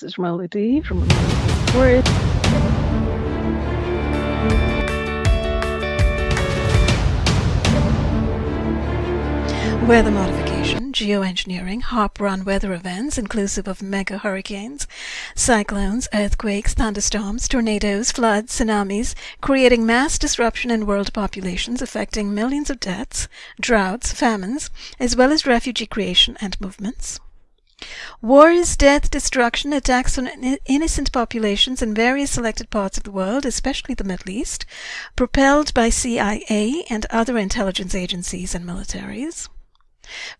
This is Melody from Word. Weather modification, geoengineering, HAARP run weather events inclusive of mega hurricanes, cyclones, earthquakes, thunderstorms, tornadoes, floods, tsunamis, creating mass disruption in world populations affecting millions of deaths, droughts, famines, as well as refugee creation and movements. Wars, death, destruction, attacks on innocent populations in various selected parts of the world, especially the Middle East, propelled by CIA and other intelligence agencies and militaries.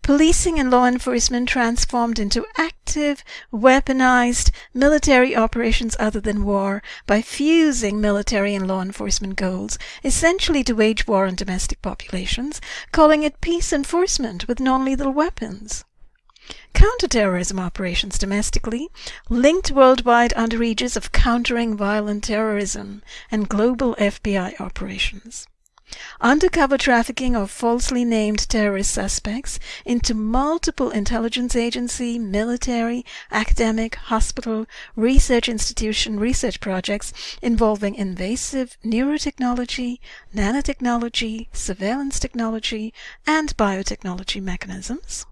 Policing and law enforcement transformed into active, weaponized military operations other than war by fusing military and law enforcement goals, essentially to wage war on domestic populations, calling it peace enforcement with non-lethal weapons. Counterterrorism operations domestically, linked worldwide under aegis of countering violent terrorism and global FBI operations. Undercover trafficking of falsely named terrorist suspects into multiple intelligence agency, military, academic, hospital, research institution research projects involving invasive neurotechnology, nanotechnology, surveillance technology, and biotechnology mechanisms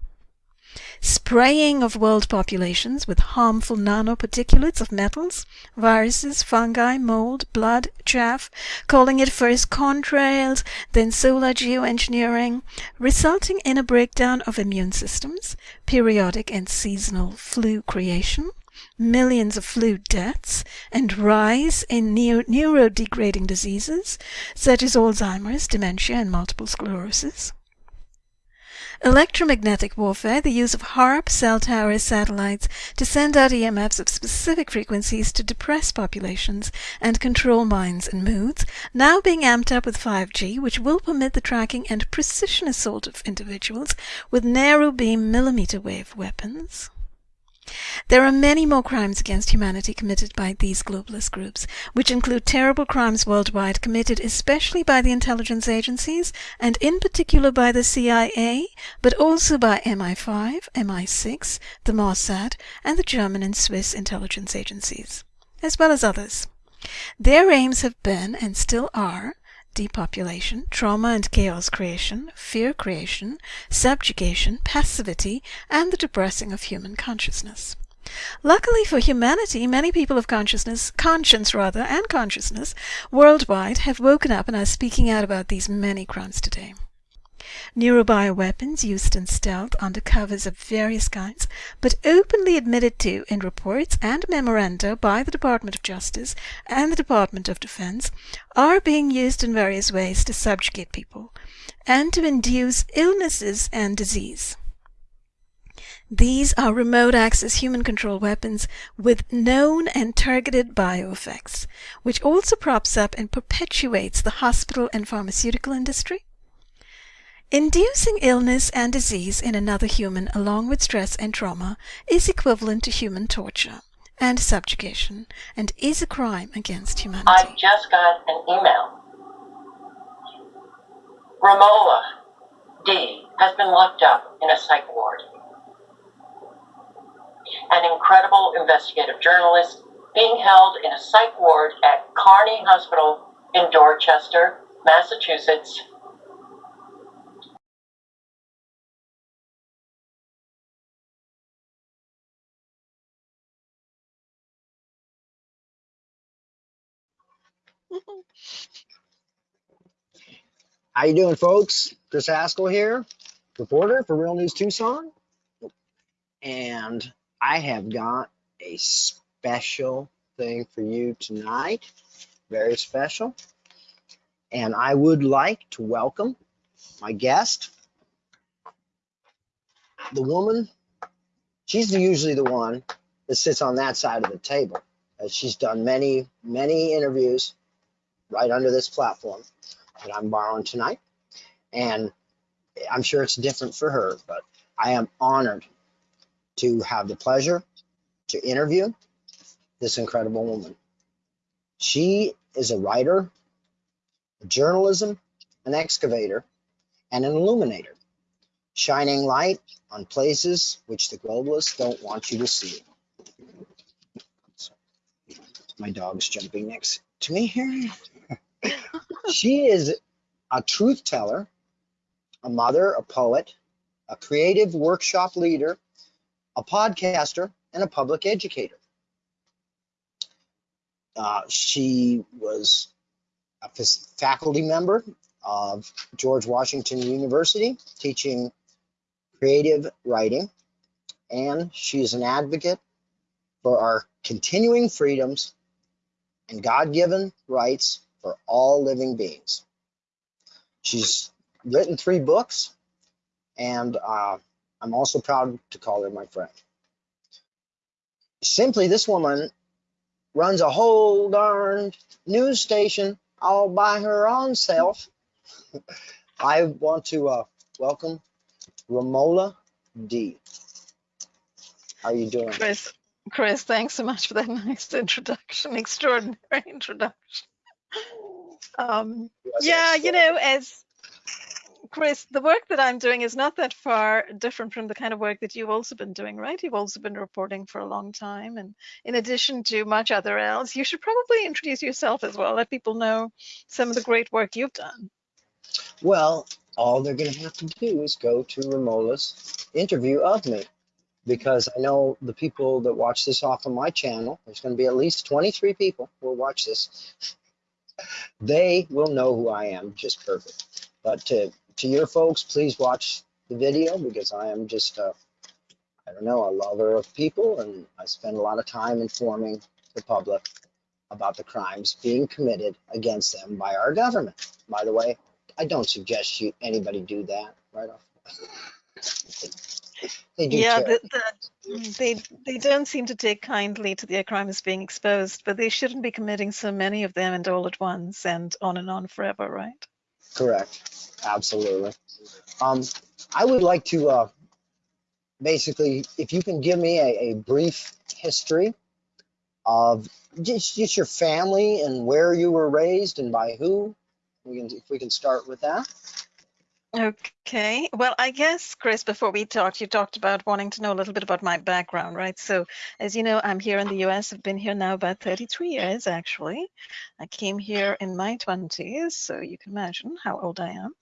spraying of world populations with harmful nanoparticulates of metals, viruses, fungi, mold, blood, chaff, calling it first contrails, then solar geoengineering, resulting in a breakdown of immune systems, periodic and seasonal flu creation, millions of flu deaths, and rise in neurodegrading diseases such as Alzheimer's, dementia, and multiple sclerosis. Electromagnetic warfare, the use of HAARP, cell towers, satellites to send out EMFs of specific frequencies to depress populations and control minds and moods, now being amped up with 5G, which will permit the tracking and precision assault of individuals with narrow beam millimeter wave weapons. There are many more crimes against humanity committed by these globalist groups, which include terrible crimes worldwide committed especially by the intelligence agencies and in particular by the CIA, but also by MI5, MI6, the Mossad, and the German and Swiss intelligence agencies, as well as others. Their aims have been, and still are, depopulation, trauma and chaos creation, fear creation, subjugation, passivity, and the depressing of human consciousness. Luckily for humanity, many people of consciousness, conscience rather, and consciousness worldwide have woken up and are speaking out about these many crimes today. Neurobioweapons used in stealth under covers of various kinds, but openly admitted to in reports and memoranda by the Department of Justice and the Department of Defense, are being used in various ways to subjugate people and to induce illnesses and disease. These are remote access human control weapons with known and targeted bioeffects, which also props up and perpetuates the hospital and pharmaceutical industry, Inducing illness and disease in another human along with stress and trauma is equivalent to human torture and subjugation and is a crime against humanity. I just got an email. Romola D has been locked up in a psych ward. An incredible investigative journalist being held in a psych ward at Carney Hospital in Dorchester, Massachusetts How you doing, folks? Chris Haskell here, reporter for Real News Tucson. And I have got a special thing for you tonight. Very special. And I would like to welcome my guest, the woman. She's usually the one that sits on that side of the table. She's done many, many interviews right under this platform that I'm borrowing tonight. And I'm sure it's different for her, but I am honored to have the pleasure to interview this incredible woman. She is a writer, a journalism, an excavator, and an illuminator, shining light on places which the globalists don't want you to see. My dog's jumping next to me here. She is a truth teller, a mother, a poet, a creative workshop leader, a podcaster, and a public educator. Uh, she was a faculty member of George Washington University teaching creative writing, and she is an advocate for our continuing freedoms and God given rights for all living beings. She's written three books, and uh, I'm also proud to call her my friend. Simply, this woman runs a whole darn news station all by her own self. I want to uh, welcome Romola D. How are you doing? Chris, Chris, thanks so much for that nice introduction, extraordinary introduction. Um, yeah, you know, as Chris, the work that I'm doing is not that far different from the kind of work that you've also been doing, right? You've also been reporting for a long time. And in addition to much other else, you should probably introduce yourself as well. Let people know some of the great work you've done. Well, all they're going to have to do is go to Romola's interview of me because I know the people that watch this off of my channel, there's going to be at least 23 people who will watch this. They will know who I am just perfect. But to, to your folks, please watch the video because I am just, a, I don't know, a lover of people and I spend a lot of time informing the public about the crimes being committed against them by our government. By the way, I don't suggest you anybody do that right off. They do yeah, the, the, they they don't seem to take kindly to their crimes being exposed, but they shouldn't be committing so many of them and all at once and on and on forever, right? Correct. Absolutely. Um, I would like to uh, basically, if you can give me a, a brief history of just, just your family and where you were raised and by who. We can, if we can start with that. Okay. Well, I guess, Chris, before we talked, you talked about wanting to know a little bit about my background, right? So, as you know, I'm here in the US. I've been here now about 33 years, actually. I came here in my 20s, so you can imagine how old I am.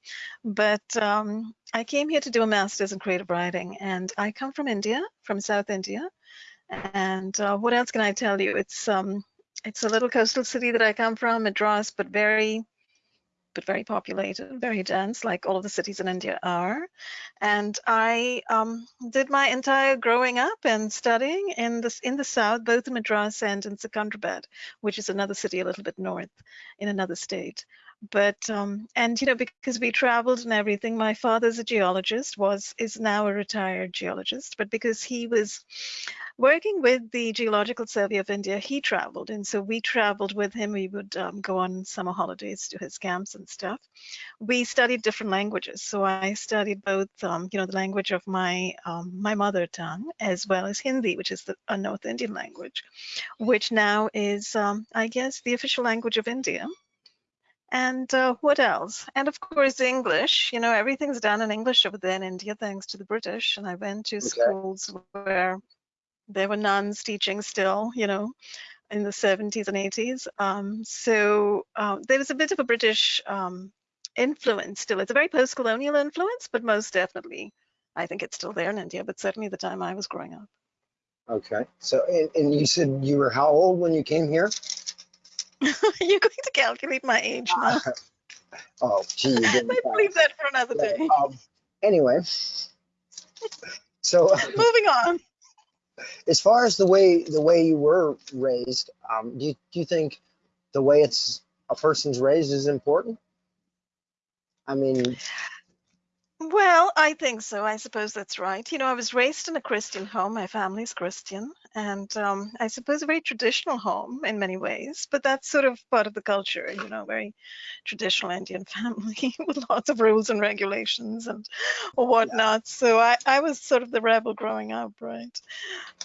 But um, I came here to do a master's in creative writing, and I come from India, from South India. And uh, what else can I tell you? It's um, it's a little coastal city that I come from, Madras, but very but very populated, very dense, like all of the cities in India are. And I um, did my entire growing up and studying in the, in the south, both in Madras and in Secunderabad, which is another city a little bit north in another state but um, and you know because we traveled and everything my father's a geologist was is now a retired geologist but because he was working with the geological survey of india he traveled. And so we traveled with him. We would um, go on summer holidays to his camps and stuff. We studied different languages. So i studied both um, you know the language of my um, my mother tongue as well as hindi which is the, a north indian language which now is um, i guess the official language of india and uh, what else? And of course, English. You know, everything's done in English over there in India, thanks to the British. And I went to okay. schools where there were nuns teaching still, you know, in the 70s and 80s. Um, so uh, there was a bit of a British um, influence still. It's a very post-colonial influence, but most definitely, I think it's still there in India, but certainly the time I was growing up. Okay. So, and, and you said you were how old when you came here? You're going to calculate my age now. oh, gee. Let's leave that for another day. Um, anyway, so moving on. As far as the way the way you were raised, um, do you, do you think the way it's a person's raised is important? I mean, well, I think so. I suppose that's right. You know, I was raised in a Christian home. My family's Christian, and um, I suppose a very traditional home in many ways. But that's sort of part of the culture. You know, very traditional Indian family with lots of rules and regulations and whatnot. Yeah. So I, I was sort of the rebel growing up, right?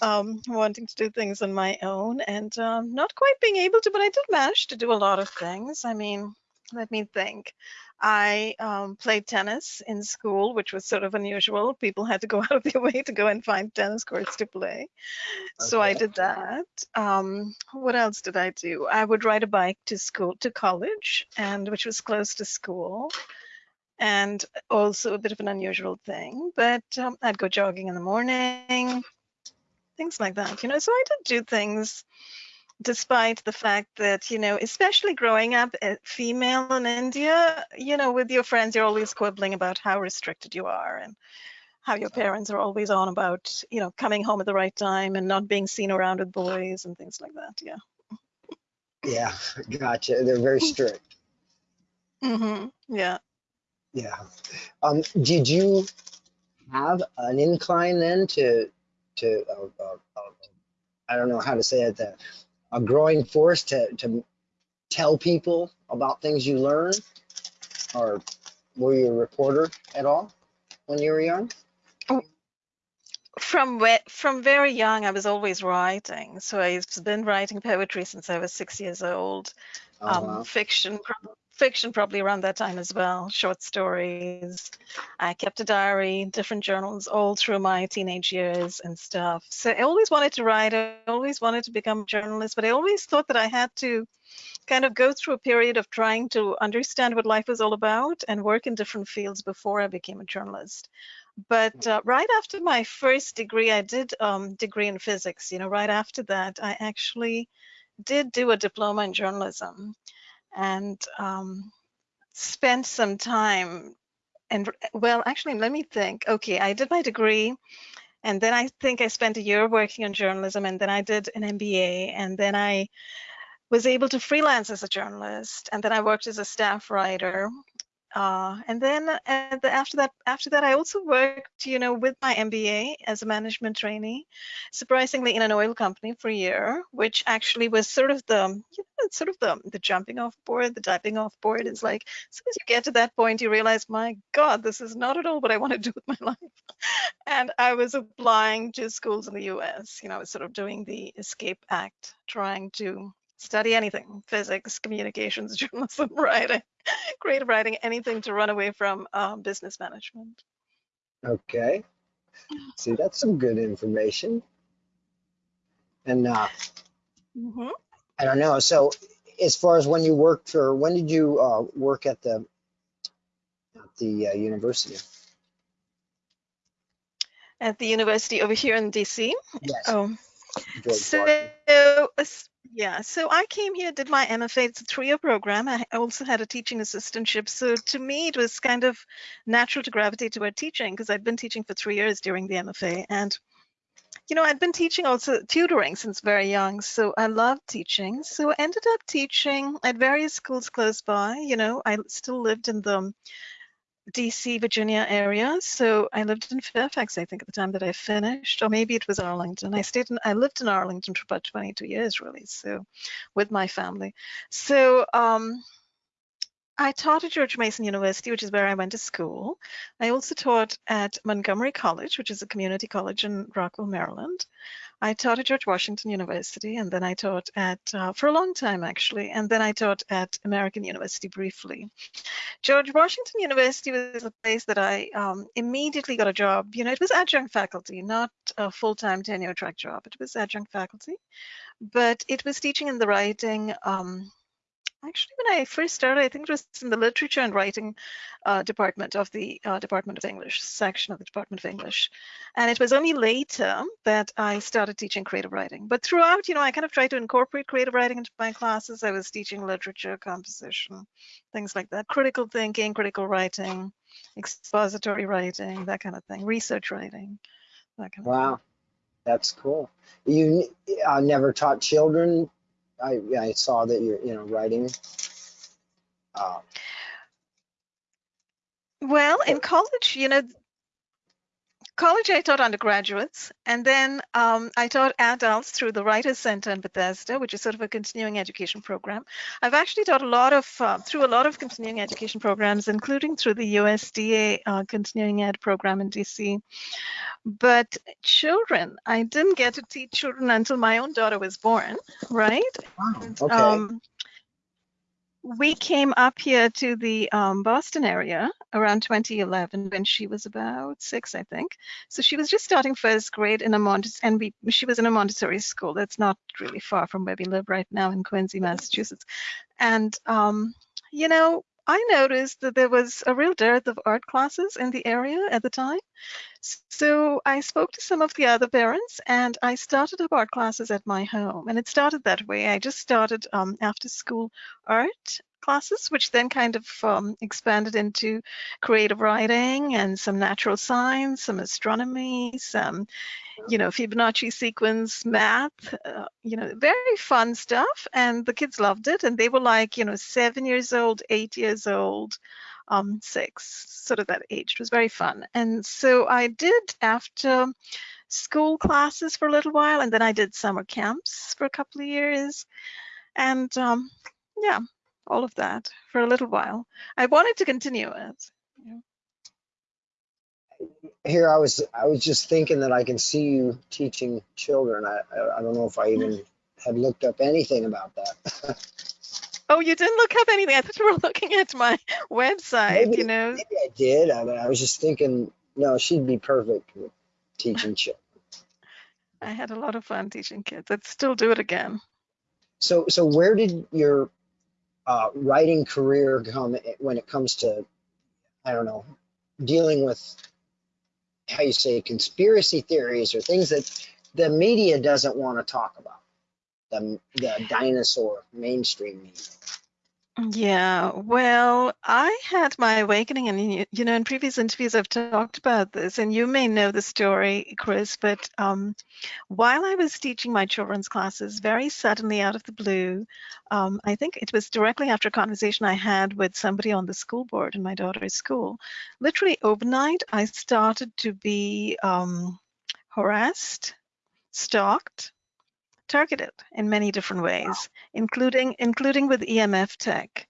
Um, wanting to do things on my own and um, not quite being able to, but I did manage to do a lot of things. I mean, let me think. I um, played tennis in school, which was sort of unusual. People had to go out of their way to go and find tennis courts to play. So I did that. Um, what else did I do? I would ride a bike to school, to college, and which was close to school, and also a bit of an unusual thing. But um, I'd go jogging in the morning, things like that. You know, so I did do things despite the fact that you know especially growing up uh, female in india you know with your friends you're always quibbling about how restricted you are and how your parents are always on about you know coming home at the right time and not being seen around with boys and things like that yeah Yeah, gotcha. They're very strict. hmm yeah Yeah. Um, did you have an incline then to to uh, uh, uh, I don't know how to say it that a growing force to to tell people about things you learn, or were you a reporter at all when you were young? from where, from very young i was always writing so i've been writing poetry since i was six years old um, Uh-huh. fiction, prob- fiction probably around that time as well, short stories. I kept a diary, different journals all through my teenage years and stuff. So I always wanted to write. I always wanted to become a journalist, but I always thought that I had to kind of go through a period of trying to understand what life was all about and work in different fields before I became a journalist. But uh, right after my first degree, I did um, degree in physics. You know, right after that, I actually did do a diploma in journalism and um, spent some time and well actually let me think. Okay i did my degree and then i think i spent a year working on journalism and then i did an mba and then i was able to freelance as a journalist and then i worked as a staff writer uh, and then the, after that after that i also worked you know with my mba as a management trainee surprisingly in an oil company for a year which actually was sort of the you know sort of the the jumping off board the diving off board. It's like as soon as you get to that point you realize my god this is not at all what i want to do with my life. And i was applying to schools in the us you know i was sort of doing the escape act trying to study anything physics communications journalism writing creative writing anything to run away from um, business management Okay. See, that's some good information. And uh, hmm I don't know. So, as far as when you worked for, when did you uh, work at the at the uh, university? at the university over here in dc Yes, oh George so yeah so i came here did my mfa it's a three-year program. I also had a teaching assistantship. So to me it was kind of natural to gravitate toward teaching because i'd been teaching for three years during the mfa and you know i'd been teaching also tutoring since very young. So i loved teaching. So I ended up teaching at various schools close by. You know i still lived in the DC, Virginia area. So I lived in Fairfax, I think, at the time that I finished, or maybe it was Arlington. I stayed in, I lived in Arlington for about 22 years, really. So with my family. So um, I taught at George Mason University, which is where I went to school. I also taught at Montgomery College, which is a community college in Rockville, Maryland. I taught at George Washington University, and then I taught at, uh, for a long time actually, and then I taught at American University briefly. George Washington University was a place that I um, immediately got a job. You know, it was adjunct faculty, not a full-time tenure track job. It was adjunct faculty, but it was teaching in the writing. Um, actually, when I first started, I think it was in the literature and writing uh, department of the uh, Department of English section of the Department of English, and it was only later that I started teaching creative writing. But throughout, you know, I kind of tried to incorporate creative writing into my classes. I was teaching literature, composition, things like that, critical thinking, critical writing, expository writing, that kind of thing, research writing, that kind of Wow, that's cool. You uh, never taught children. I I saw that you're you know writing. Uh. Well, in college, you know, college I taught undergraduates, and then um, I taught adults through the Writers Center in Bethesda, which is sort of a continuing education program. I've actually taught a lot of uh, through a lot of continuing education programs, including through the USDA uh, continuing ed program in DC. But children, I didn't get to teach children until my own daughter was born, right? wow. Okay. Um, we came up here to the um, Boston area around 2011 when she was about six, I think. So she was just starting first grade in a Montessori, and we, she was in a Montessori school. That's not really far from where we live right now in Quincy, Massachusetts. And, um, you know, I noticed that there was a real dearth of art classes in the area at the time. So I spoke to some of the other parents and I started up art classes at my home. And it started that way. I just started um, after school art classes, which then kind of um, expanded into creative writing and some natural science, some astronomy, some, you know, Fibonacci sequence, math, uh, you know, very fun stuff. And the kids loved it. And they were like, you know, seven years old, eight years old, um, six, sort of that age. It was very fun. And so I did after school classes for a little while, and then I did summer camps for a couple of years. And um, yeah, all of that for a little while. I wanted to continue it. Here I was, I was just thinking that I can see you teaching children. I, I, I don't know if I even mm-hmm. had looked up anything about that. oh, you didn't look up anything. I thought you were looking at my website, maybe, you know. Maybe I did. I, mean, I was just thinking, no, she'd be perfect with teaching children. I had a lot of fun teaching kids. I'd still do it again. So, so where did your uh, writing career come when it comes to, I don't know, dealing with how you say conspiracy theories or things that the media doesn't want to talk about, the, the dinosaur mainstream media. Yeah, well, I had my awakening, and you know, in previous interviews, I've talked about this, and you may know the story, Chris. But um, while I was teaching my children's classes, very suddenly out of the blue, um, I think it was directly after a conversation I had with somebody on the school board in my daughter's school. Literally overnight, I started to be um, harassed, stalked, targeted in many different ways, including including with EMF tech.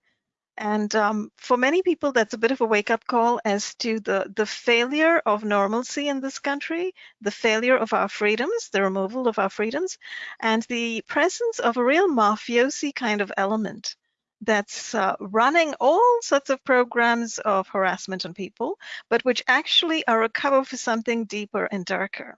And um, for many people, that's a bit of a wake-up call as to the, the failure of normalcy in this country, the failure of our freedoms, the removal of our freedoms, and the presence of a real mafiosi kind of element that's uh, running all sorts of programs of harassment on people, but which actually are a cover for something deeper and darker.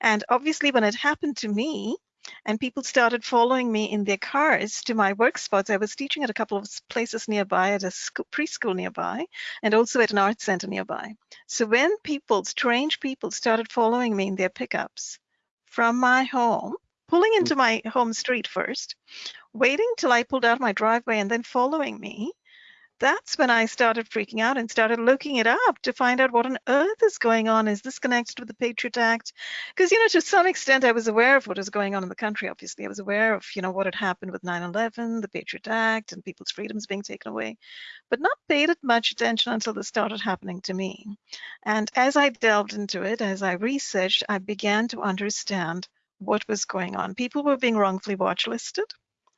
And obviously, when it happened to me, and people started following me in their cars to my work spots. I was teaching at a couple of places nearby, at a school, preschool nearby, and also at an art center nearby. So when people, strange people, started following me in their pickups from my home, pulling into mm. my home street first, waiting till I pulled out my driveway and then following me, that's when I started freaking out and started looking it up to find out what on earth is going on. Is this connected with the Patriot Act? Because, you know, to some extent, I was aware of what was going on in the country, obviously. I was aware of, you know, what had happened with 9 11, the Patriot Act, and people's freedoms being taken away, but not paid it much attention until this started happening to me. And as I delved into it, as I researched, I began to understand what was going on. People were being wrongfully watch listed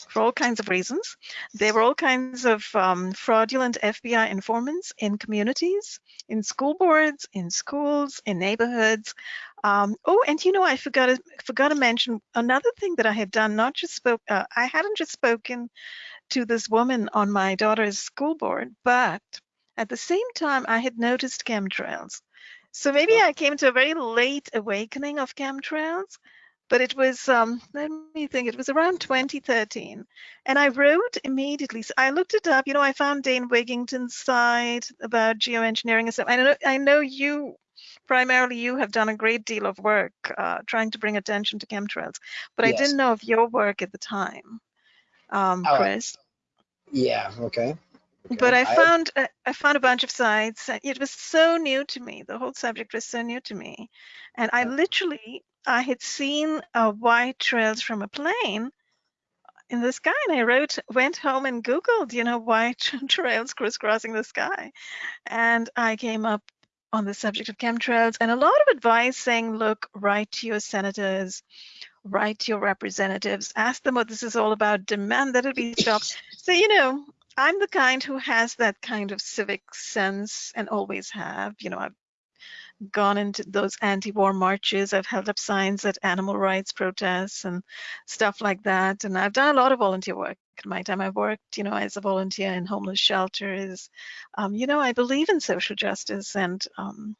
for all kinds of reasons. There were all kinds of um, fraudulent FBI informants in communities, in school boards, in schools, in neighborhoods. Um, oh, and you know, I forgot to, forgot to mention another thing that I had done. Not just spoke, uh, I hadn't just spoken to this woman on my daughter's school board, but at the same time, I had noticed chemtrails. So maybe I came to a very late awakening of chemtrails but it was um, let me think it was around 2013 and i wrote immediately so i looked it up you know i found dane wigington's site about geoengineering and stuff i know i know you primarily you have done a great deal of work uh, trying to bring attention to chemtrails but yes. i didn't know of your work at the time um, oh, chris yeah okay Okay. But I found I, I found a bunch of sites. It was so new to me. The whole subject was so new to me, and I literally I had seen uh, white trails from a plane in the sky, and I wrote, went home and Googled, you know, white trails crisscrossing the sky, and I came up on the subject of chemtrails and a lot of advice saying, look, write to your senators, write to your representatives, ask them what this is all about, demand that it be stopped. So, you know, I'm the kind who has that kind of civic sense and always have. You know, I've gone into those anti-war marches. I've held up signs at animal rights protests and stuff like that. And I've done a lot of volunteer work in my time. I've worked, you know, as a volunteer in homeless shelters. Um, you know, I believe in social justice and um,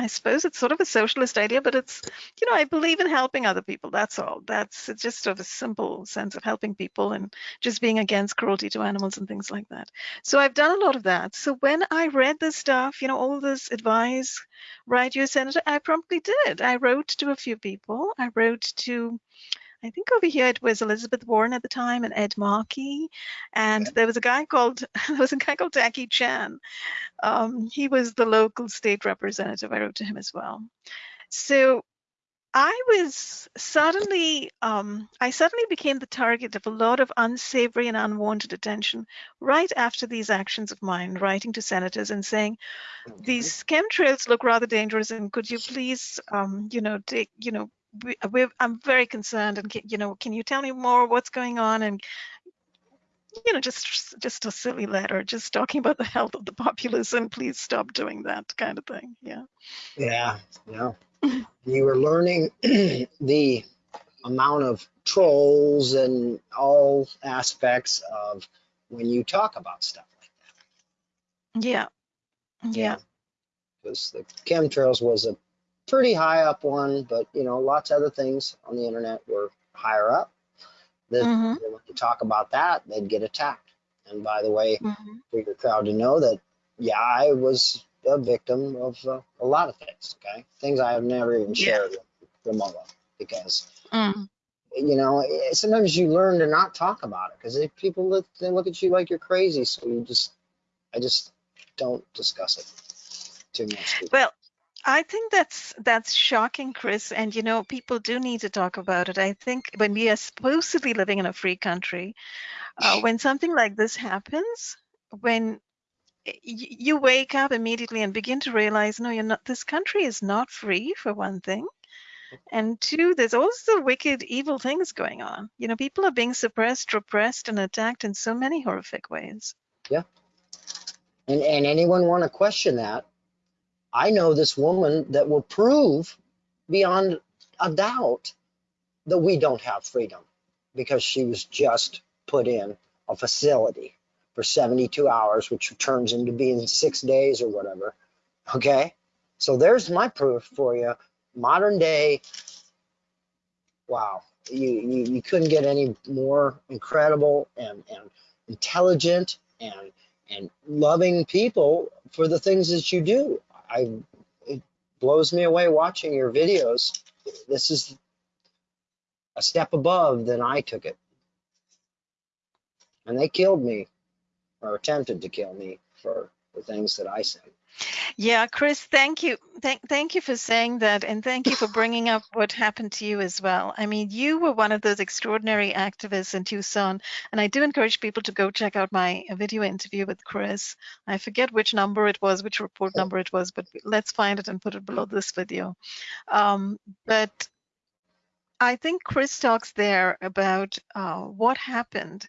I suppose it's sort of a socialist idea, but it's, you know, I believe in helping other people. That's all. That's just sort of a simple sense of helping people and just being against cruelty to animals and things like that. So I've done a lot of that. So when I read this stuff, you know, all this advice, right, you senator, I promptly did. I wrote to a few people. I wrote to I think over here it was Elizabeth Warren at the time and Ed Markey, and there was a guy called there was a guy called Tackey Chan. Um, he was the local state representative. I wrote to him as well. So I was suddenly um, I suddenly became the target of a lot of unsavory and unwanted attention right after these actions of mine, writing to senators and saying these chemtrails look rather dangerous, and could you please, um, you know, take, you know, we, we're, I'm very concerned and you know, can you tell me more what's going on? And you know, just just a silly letter, just talking about the health of the populace and please stop doing that kind of thing. Yeah. Yeah, yeah. you were learning the amount of trolls and all aspects of when you talk about stuff like that. Yeah. Yeah. Because the chemtrails was a pretty high up one, but you know, lots of other things on the internet were higher up. That Mhm. when you talk about that, they'd get attacked. And by the way, Mhm. for your crowd to know that, yeah, I was a victim of uh, a lot of things. Okay, things I have never even Yeah. shared with Romola because Mm. you know eh, sometimes you learn to not talk about it because people look they look at you like you're crazy. So you just, I just don't discuss it too much. Well, I think that's that's shocking, Chris. And you know, people do need to talk about it. I think when we are supposedly living in a free country, uh, when something like this happens, when you wake up immediately and begin to realize, no, you're not. This country is not free, for one thing, and two, there's also wicked, evil things going on. You know, people are being suppressed, repressed, and attacked in so many horrific ways. Yeah. And, and anyone want to question that? I know this woman that will prove beyond a doubt that we don't have freedom because she was just put in a facility for 72 hours, which turns into being six days or whatever. Okay. So there's my proof for you. Modern day. Wow. You, you, you couldn't get any more incredible and, and intelligent and and loving people for the things that you do. I it blows me away watching your videos. This is a step above than I took it. And they killed me or attempted to kill me for the things that I said. Yeah, Chris, thank you. Thank, thank you for saying that. And thank you for bringing up what happened to you as well. I mean, you were one of those extraordinary activists in Tucson. And I do encourage people to go check out my video interview with Chris. I forget which number it was, which report number it was, but let's find it and put it below this video. Um, but I think Chris talks there about uh, what happened,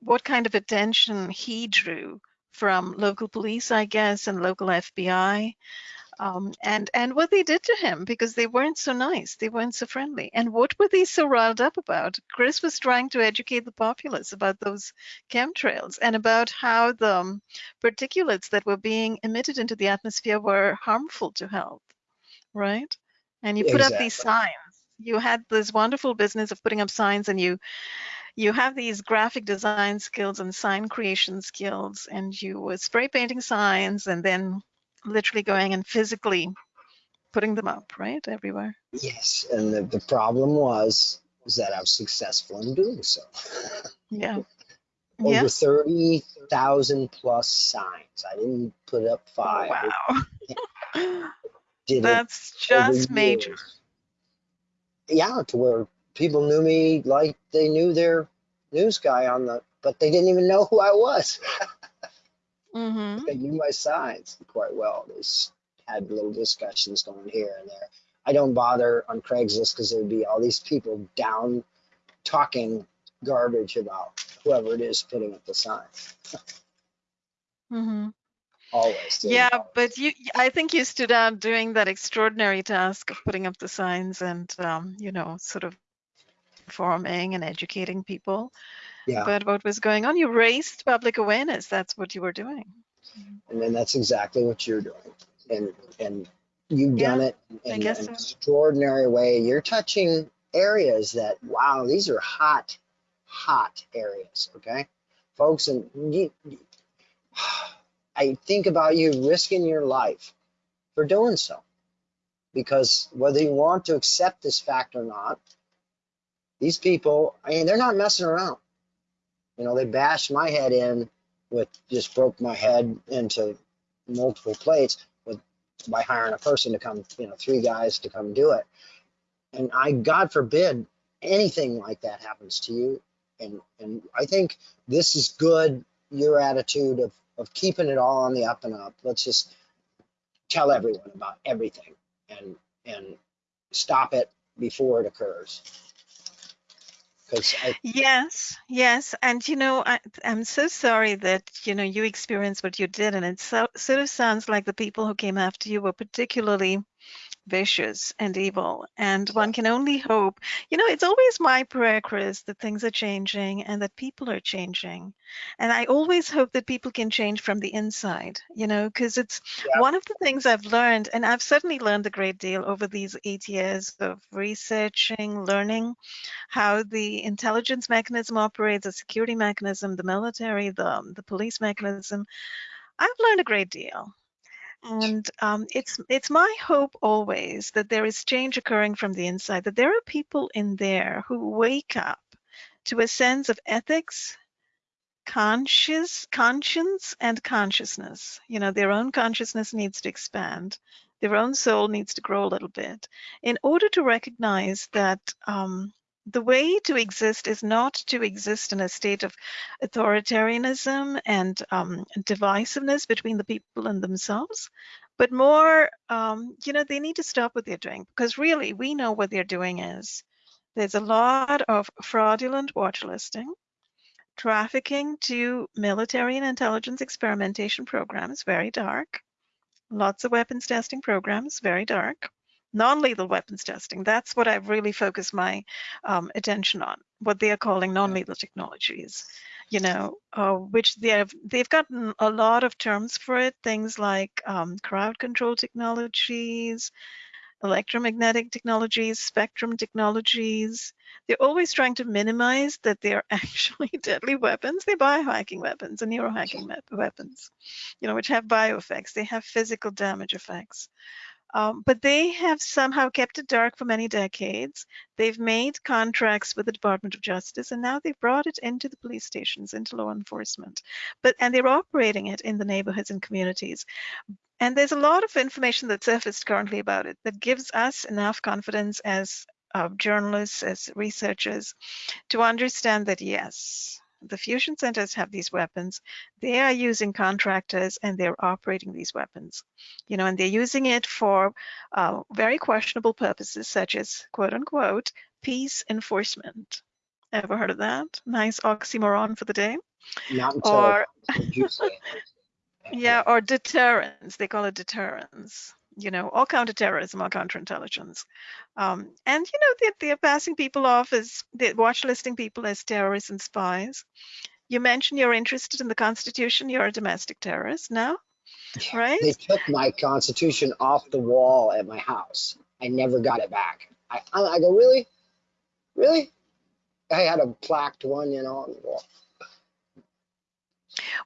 what kind of attention he drew from local police, I guess, and local FBI, um, and and what they did to him because they weren't so nice, they weren't so friendly. And what were they so riled up about? Chris was trying to educate the populace about those chemtrails and about how the um, particulates that were being emitted into the atmosphere were harmful to health, right? And you put up these signs. You had this wonderful business of putting up signs, and you you have these graphic design skills and sign creation skills and you were spray painting signs and then literally going and physically putting them up right everywhere Yes. And the, the problem was, was that I was successful in doing so. yeah Over yeah 30,000 plus signs. I didn't put up oh, five. wow that's just major. Yeah, to where people knew me like they knew their news guy on the, but they didn't even know who I was. hmm They knew my signs quite well. They had little discussions going here and there. I don't bother on Craigslist because there'd be all these people down talking garbage about whoever it is putting up the sign. hmm Always. Yeah always. but you i think you stood out doing that extraordinary task of putting up the signs and um, you know sort of informing and educating people Yeah. about what was going on. You raised public awareness. That's what you were doing. And then that's exactly what you're doing. And, and you've done it in an so. extraordinary way. You're touching areas that, wow, these are hot, hot areas. Okay. Folks, and you, I think about you risking your life for doing so. Because whether you want to accept this fact or not, these people, I mean, they're not messing around. You know, they bashed my head in with just broke my head into multiple plates with by hiring a person to come, you know, three guys to come do it. And I, God forbid, anything like that happens to you. And and I think this is good. Your attitude of of keeping it all on the up and up. Let's just tell everyone about everything and and stop it before it occurs. Yes, yes. And you know, I, I'm so sorry that, you know, you experienced what you did. And it so, sort of sounds like the people who came after you were particularly vicious and evil. And one can only hope, you know, it's always my prayer, Chris, that things are changing and that people are changing. And I always hope that people can change from the inside, you know, because it's Yeah. one of the things I've learned, and I've certainly learned a great deal over these eight years of researching, learning how the intelligence mechanism operates, the security mechanism, the military, the, um, the police mechanism. I've learned a great deal. And um, it's it's my hope always that there is change occurring from the inside, that there are people in there who wake up to a sense of ethics, conscious conscience, and consciousness. You know, their own consciousness needs to expand, their own soul needs to grow a little bit, in order to recognize that um, the way to exist is not to exist in a state of authoritarianism and um, divisiveness between the people and themselves, but more, um, you know, they need to stop what they're doing because really we know what they're doing is. There's a lot of fraudulent watch listing, trafficking to military and intelligence experimentation programs, very dark. Lots of weapons testing programs, very dark non-lethal weapons testing. That's what I've really focused my um, attention on. What they are calling non-lethal technologies, you know, uh, which they have they've gotten a lot of terms for it. Things like um, crowd control technologies, electromagnetic technologies, spectrum technologies. They're always trying to minimize that they're actually deadly weapons. They're biohacking weapons and neurohacking weapons, you know, which have bio effects. They have physical damage effects. Um, but they have somehow kept it dark for many decades. They've made contracts with the Department of Justice, and now they've brought it into the police stations, into law enforcement. But and they're operating it in the neighborhoods and communities. And there's a lot of information that's surfaced currently about it that gives us enough confidence as uh, journalists, as researchers, to understand that yes, the fusion centers have these weapons. They are using contractors and they're operating these weapons, you know, and they're using it for uh, very questionable purposes, such as quote unquote peace enforcement. Ever heard of that? Nice oxymoron for the day. not Or you say it. yeah, or deterrence. They call it deterrence. You know, or counterterrorism or counterintelligence. Um, and you know, they're, they're passing people off as they're watch listing people as terrorists and spies. You mentioned you're interested in the Constitution. You're a domestic terrorist now, right? They took my constitution off the wall at my house. I never got it back. I, I, I go, really? Really? I had a plaqued one, you know, on the wall.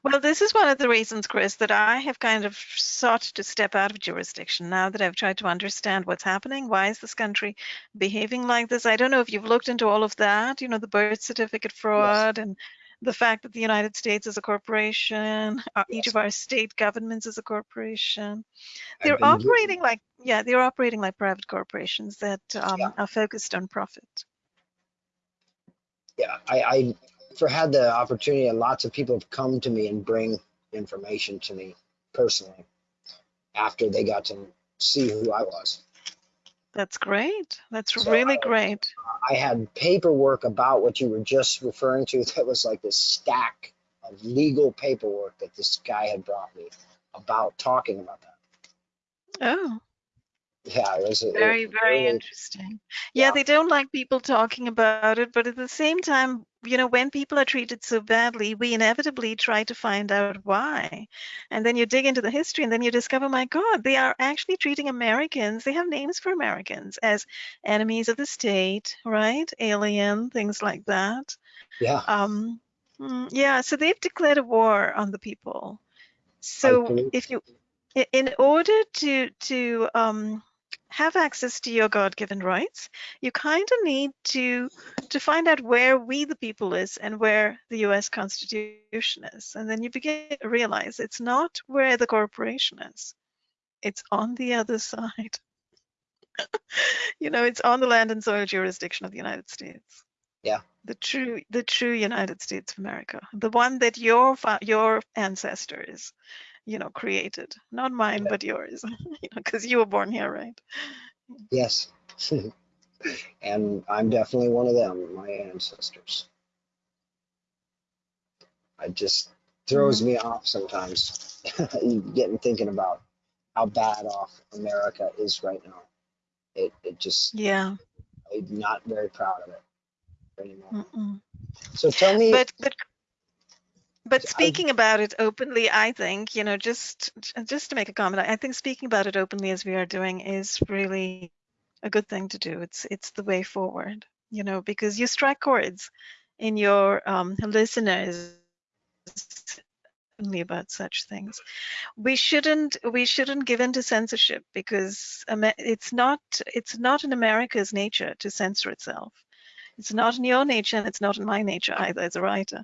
Well, this is one of the reasons, Chris, that I have kind of sought to step out of jurisdiction now that I've tried to understand what's happening. Why is this country behaving like this? I don't know if you've looked into all of that, you know, the birth certificate fraud and the fact that the United States is a corporation, uh, each of our state governments is a corporation. They're operating like, yeah, they're operating like private corporations that um, Yeah. are focused on profit. yeah, I, I for had the opportunity and lots of people have come to me and bring information to me personally after they got to see who I was. That's great. That's So really I- great. I had paperwork about what you were just referring to that was like this stack of legal paperwork that this guy had brought me about talking about that. Oh, Yeah, it was. Very, it very really- interesting. Yeah, Yeah. they don't like people talking about it, but at the same time, you know, when people are treated so badly, we inevitably try to find out why. And then you dig into the history and then you discover, my God, they are actually treating Americans, they have names for Americans as enemies of the state, right? Alien, things like that. Yeah, Um, mm, yeah, so they've declared a war on the people. So if you, in order to to um, have access to your God-given rights, you kind of need to to find out where we the people is and where the U.S. Constitution is, and then you begin to realize it's not where the corporation is; it's on the other side. you know, it's on the land and soil jurisdiction of the United States. Yeah. The true, the true United States of America, the one that your your ancestors, you know, created, not mine, but yours, you know, because you were born here, right? yes. and I'm definitely one of them, my ancestors. It just throws mm-hmm. me off sometimes, getting thinking about how bad off America is right now. It it just Yeah. I'm not very proud of it anymore. Mm-mm. So tell me, But but but speaking about it openly, I think you know just just to make a comment, I think speaking about it openly as we are doing is really a good thing to do. It's it's the way forward, you know, because you strike chords in your um, listeners only about such things. We shouldn't we shouldn't give in to censorship because it's not it's not in America's nature to censor itself. It's not in your nature and it's not in my nature either as a writer.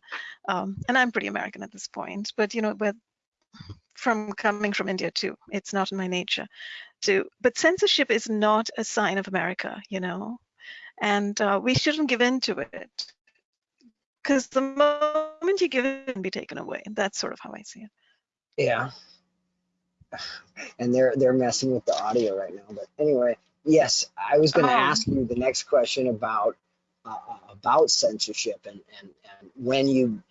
Um, and I'm pretty American at this point, but you know, but from coming from India too, it's not in my nature to. But censorship is not a sign of America, you know, and uh, we shouldn't give in to it because the moment you give in, it can be taken away. That's sort of how I see it. yeah. And they're they're messing with the audio right now. But anyway, yes, I was going to Oh. ask you the next question about uh, about censorship and, and and when you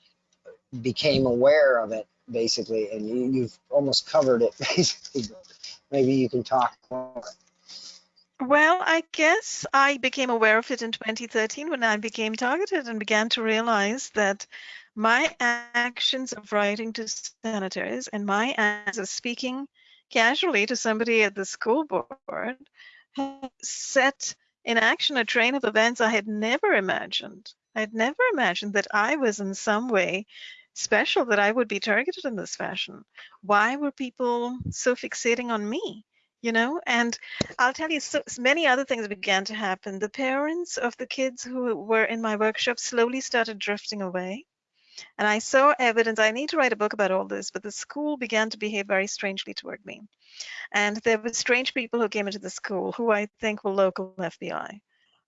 became aware of it, basically, and you, you've almost covered it, basically. Maybe you can talk more. Well, I guess I became aware of it in 2013 when I became targeted and began to realize that my actions of writing to senators and my actions of speaking casually to somebody at the school board set in action a train of events I had never imagined. I had never imagined that I was in some way special, that I would be targeted in this fashion. Why were people so fixating on me? You know, and I'll tell you, so, many other things began to happen. The parents of the kids who were in my workshop slowly started drifting away. And I saw evidence. I need to write a book about all this, but the school began to behave very strangely toward me. And there were strange people who came into the school who I think were local FBI,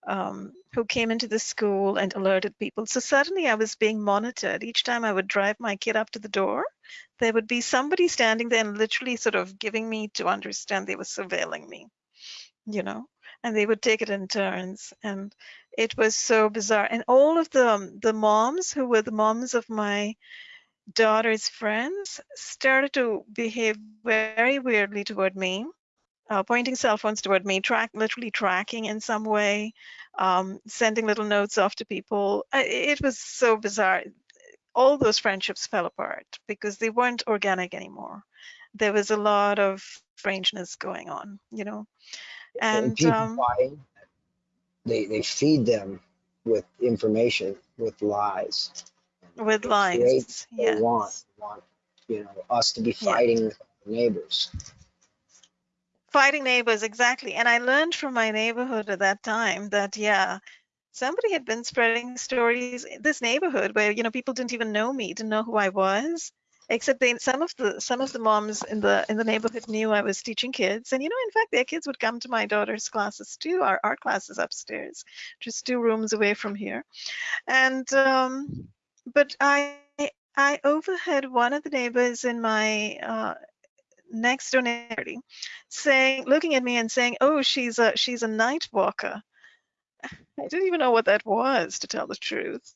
um, who came into the school and alerted people. So suddenly I was being monitored. Each time I would drive my kid up to the door, there would be somebody standing there and literally sort of giving me to understand they were surveilling me, you know, and they would take it in turns. And it was so bizarre. And all of the, um, the moms who were the moms of my daughter's friends started to behave very weirdly toward me. Uh, pointing cell phones toward me, track literally tracking in some way, um, sending little notes off to people. It was so bizarre all those friendships fell apart because they weren't organic anymore. There was a lot of strangeness going on, you know. And people um, they they feed them with information, with lies. with lies, yeah. want want you know us to be fighting with our neighbors. Fighting neighbors, exactly. And I learned from my neighborhood at that time that, yeah, somebody had been spreading stories in this neighborhood where, you know, people didn't even know me, didn't know who I was. Except they, some of the some of the moms in the in the neighborhood knew I was teaching kids, and you know, in fact, their kids would come to my daughter's classes too. Our art classes upstairs, just two rooms away from here. And um, but I I overheard one of the neighbors in my uh, next door neighborhood saying, looking at me and saying, "Oh, she's a she's a night walker." I didn't even know what that was, to tell the truth.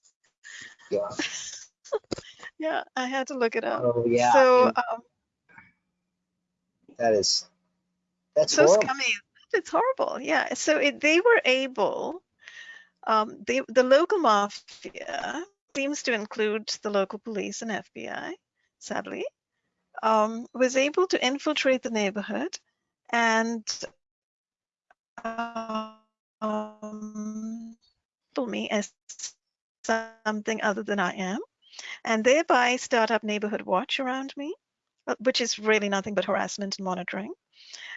Yeah. Yeah, I had to look it up. Oh yeah. So um, that is that's so horrible. scummy. it's horrible. Yeah. So it, they were able, um, they, the local mafia seems to include the local police and FBI, sadly, um, was able to infiltrate the neighborhood and um, me as something other than I am, and thereby start up neighborhood watch around me, uh, which is really nothing but harassment and monitoring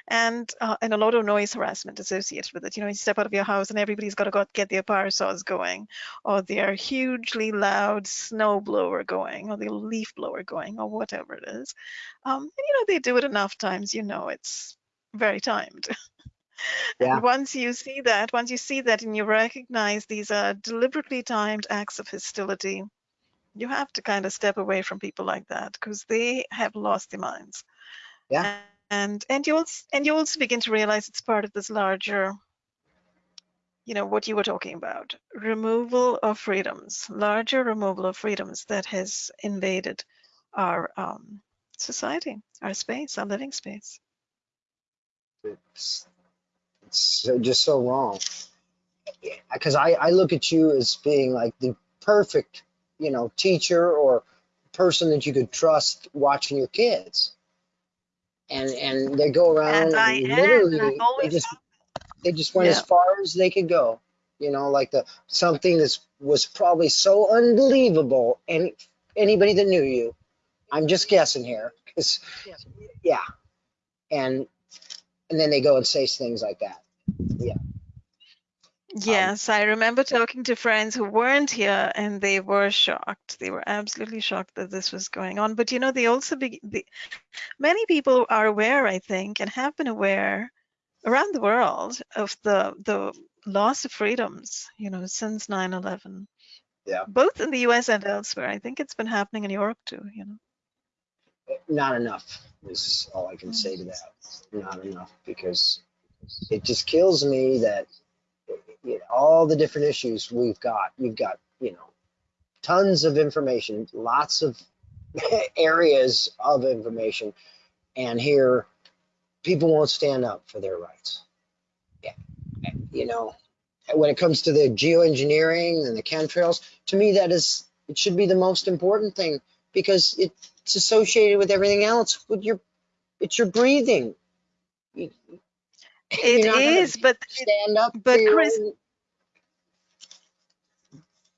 and uh, and a lot of noise harassment associated with it. You know, you step out of your house and everybody's got to go get their power saws going, or their hugely loud snow blower going, or the leaf blower going, or whatever it is. Um, and, you know, they do it enough times, you know, it's very timed. Yeah. And once you see that, once you see that and you recognize these are deliberately timed acts of hostility, you have to kind of step away from people like that because they have lost their minds. Yeah. And and you also and you also begin to realize it's part of this larger you know what you were talking about removal of freedoms larger removal of freedoms that has invaded our um, society our space our living space. It's, it's so, just so wrong. Because I, I look at you as being like the perfect you know teacher or person that you could trust watching your kids and and they go around and, and literally they just they just went yeah. as far as they could go you know like the something that was probably so unbelievable and anybody that knew you i'm just guessing here because Yeah. yeah and and then they go and say things like that yeah Um, yes, I remember talking to friends who weren't here and they were shocked. They were absolutely shocked that this was going on. But you know, they also be, the, many people are aware, I think, and have been aware around the world of the the loss of freedoms, you know, since 9/11. Yeah. Both in the US and elsewhere. I think it's been happening in Europe too, you know. not enough is all i can say to mm. that not enough because it just kills me that you know, all the different issues we've got. You've got, you know, tons of information, lots of areas of information, and here people won't stand up for their rights. Yeah, you know, when it comes to the geoengineering and the chemtrails, to me that is it should be the most important thing because it's associated with everything else. With your, it's your breathing. It you're not gonna is, but stand up. but Chris-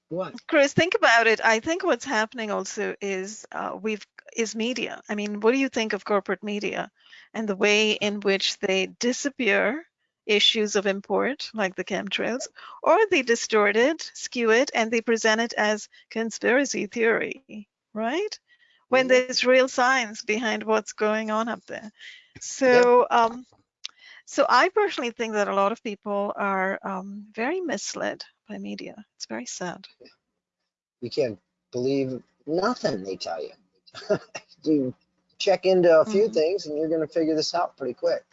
What? Chris, think about it. I think what's happening also is uh, we've is media. I mean, what do you think of corporate media and the way in which they disappear issues of import, like the chemtrails, or they distort it, skew it, and they present it as conspiracy theory, right? When Mhm. there's real science behind what's going on up there. So, um, so I personally think that a lot of people are um, very misled by media. It's very sad. You can't believe nothing they tell you. you check into a few Mhm. things and you're going to figure this out pretty quick.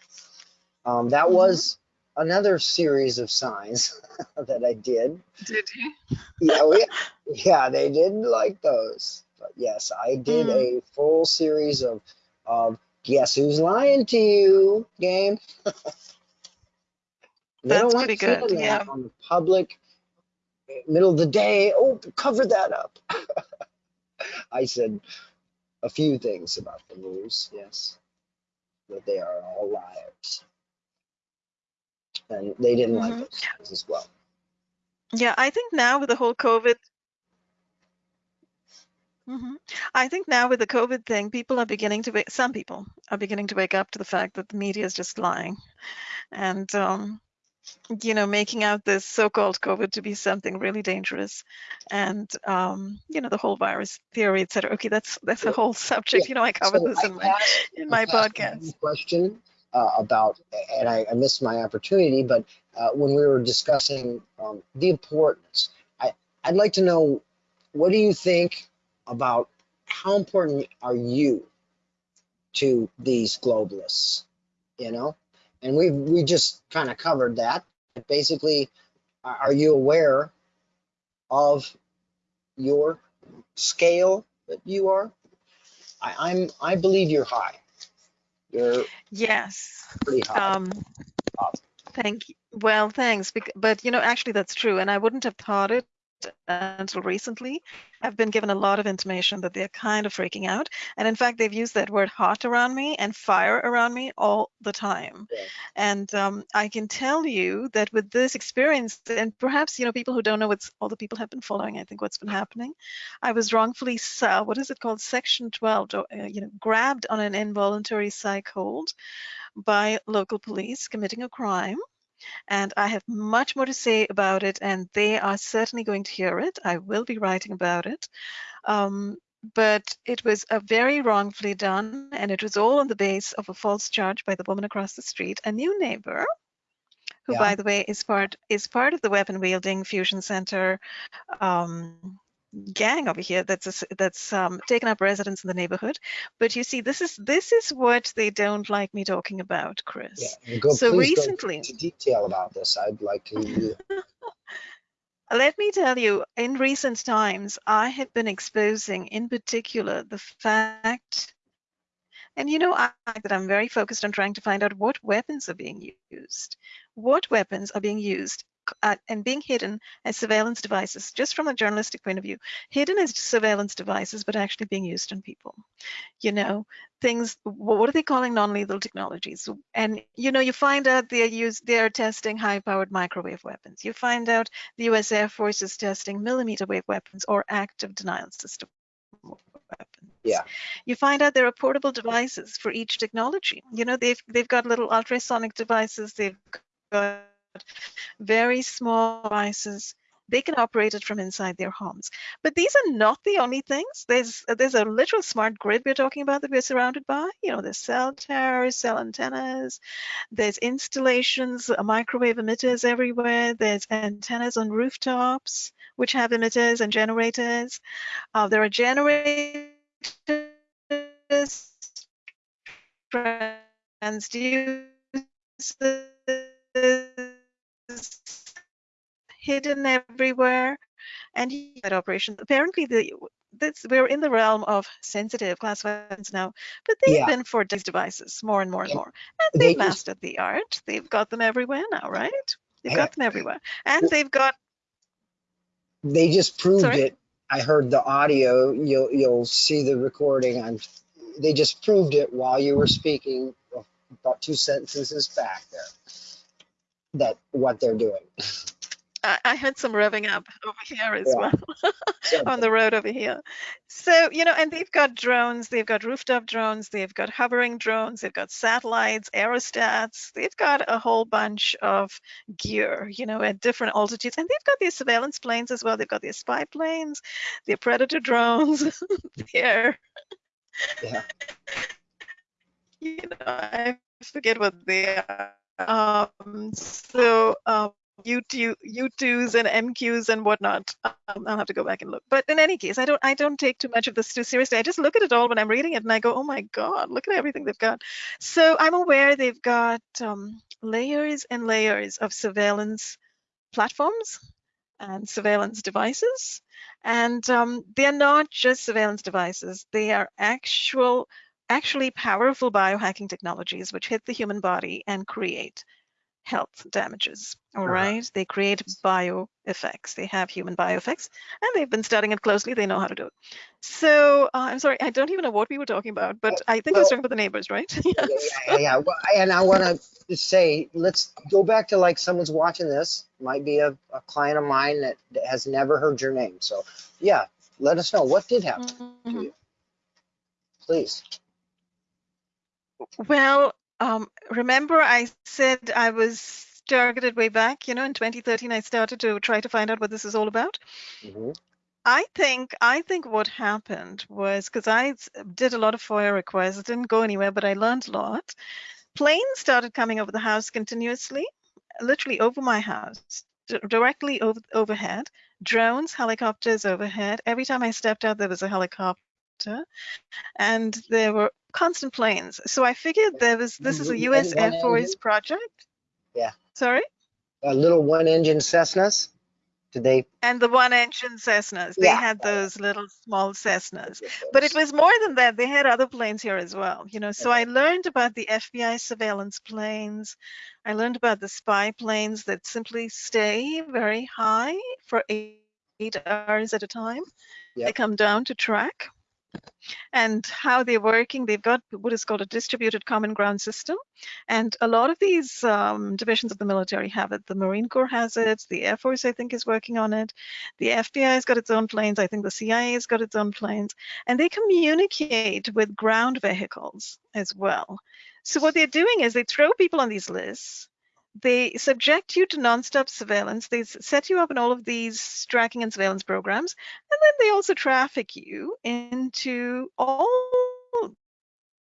Um, that Mhm. was another series of signs that I did. Did you? Yeah, we, yeah, they didn't like those. But yes, I did Mm. a full series of, of guess who's lying to you game. they That's don't like pretty good, that yeah. on the public eh, middle of the day. Oh, cover that up. I said a few things about the news, yes, that they are all liars. And they didn't like Mhm. those as well. Yeah, I think now with the whole COVID. Mhm. I think now with the COVID thing, people are beginning to wake, some people are beginning to wake up to the fact that the media is just lying and, um, you know, making out this so-called COVID to be something really dangerous and, um, you know, the whole virus theory, et cetera. Okay, that's, that's a whole subject. Yeah. You know, I covered So this I in my, in my I asked one podcast. Question uh, about, and I, I missed my opportunity, but uh, when we were discussing um, the importance, I, I'd like to know what do you think about how important are you to these globalists? You know, and we we just kind of covered that. Basically, are you aware of your scale that you are? I, I'm I believe you're high. You're Yes. pretty high. Um, Thank you. Well, thanks. But you know, actually, that's true, and I wouldn't have thought it until recently. I've been given a lot of intimation that they're kind of freaking out, and in fact, they've used that word "hot" around me and "fire" around me all the time. Yeah. And um, I can tell you that with this experience, and perhaps you know, people who don't know what's all the people have been following. I think what's been happening. I was wrongfully, uh, what is it called, Section 12, uh, you know, grabbed on an involuntary psych hold by local police committing a crime and I have much more to say about it, and they are certainly going to hear it. I will be writing about it. Um, but it was a very wrongfully done, and it was all on the base of a false charge by the woman across the street, a new neighbor, who, Yeah. by the way, is part is part of the weapon wielding fusion center um, gang over here that's that's um, taken up residence in the neighborhood. But you see, this is this is what they don't like me talking about, Chris. Yeah, go, So recently- go into detail about this. I'd like to. Let me tell you, in recent times, I have been exposing, in particular, the fact, and you know, I, that I'm very focused on trying to find out what weapons are being used, what weapons are being used uh, and being hidden as surveillance devices, just from a journalistic point of view, hidden as surveillance devices, but actually being used on people. You know, things, what are they calling non-lethal technologies? And you know, you find out they're use, they're testing high-powered microwave weapons. You find out the US Air Force is testing millimeter wave weapons or active denial system weapons. Yeah. You find out there are portable devices for each technology. You know, they've they've got little ultrasonic devices, they've got very small devices. They can operate it from inside their homes. But these are not the only things. There's there's a literal smart grid we're talking about that we're surrounded by. You know, there's cell towers, cell antennas, there's installations, uh, microwave emitters everywhere. There's antennas on rooftops, which have emitters and generators. Uh, there are generators, transducers hidden everywhere, and that operation. Apparently, the this, we're in the realm of sensitive classifieds now, but they've Yeah. been for these devices more and more and And more. And they they've just- mastered the art. They've got them everywhere now, right? They've Yeah. got them everywhere. And they've got They just proved Sorry? it. I heard the audio. You'll you'll see the recording. On they just proved it while you were speaking about two sentences back there. That what they're doing. I, I had some revving up over here as Yeah. well on the road over here. So, you know, and they've got drones, they've got rooftop drones, they've got hovering drones, they've got satellites, aerostats, they've got a whole bunch of gear, you know, at different altitudes. And they've got these surveillance planes as well. They've got their spy planes, their predator drones, their, yeah. you know, I forget what they are. Um, so, um, U2, U2s and MQs and whatnot. Um, I'll have to go back and look. But in any case, I don't I don't take too much of this too seriously. I just look at it all when I'm reading it and I go, oh my God, look at everything they've got. So I'm aware they've got um, layers and layers of surveillance platforms and surveillance devices. And um, they're not just surveillance devices, they are actual actually powerful biohacking technologies which hit the human body and create health damages. All Uh-huh. right, they create bio effects. They have human bio effects, and they've been studying it closely. They know how to do it. So uh, I'm sorry, I don't even know what we were talking about, but I think I was well- talking about the neighbors, right? yeah, yes. yeah, yeah. Well, and I want to say, let's go back to like someone's watching this, might be a, a client of mine that, that has never heard your name. So, yeah, let us know what did happen, Mhm. please. Well, um, remember I said I was targeted way back, you know, in 2013, I started to try to find out what this is all about. Mhm. I think I think what happened was because I did a lot of FOIA requests, it didn't go anywhere, but I learned a lot. Planes started coming over the house continuously, literally over my house, d- directly over overhead. Drones, helicopters overhead. Every time I stepped out, there was a helicopter, and there were constant planes. So I figured there was this is a. U.S. Air Force project. Yeah. Sorry. A little one engine Cessnas. Did they? And the one engine Cessnas, they Yeah. had those little small Cessnas. But it was more than that. They had other planes here as well. You know, so I learned about the FBI surveillance planes. I learned about the spy planes that simply stay very high for eight, eight hours at a time. They come down to track. And how they're working, they've got what is called a distributed common ground system. And a lot of these um, divisions of the military have it. The Marine Corps has it. The Air Force, I think, is working on it. The FBI has got its own planes. I think the CIA has got its own planes. And they communicate with ground vehicles as well. So what they're doing is they throw people on these lists. They subject you to nonstop surveillance. They set you up in all of these tracking and surveillance programs. And then they also traffic you into all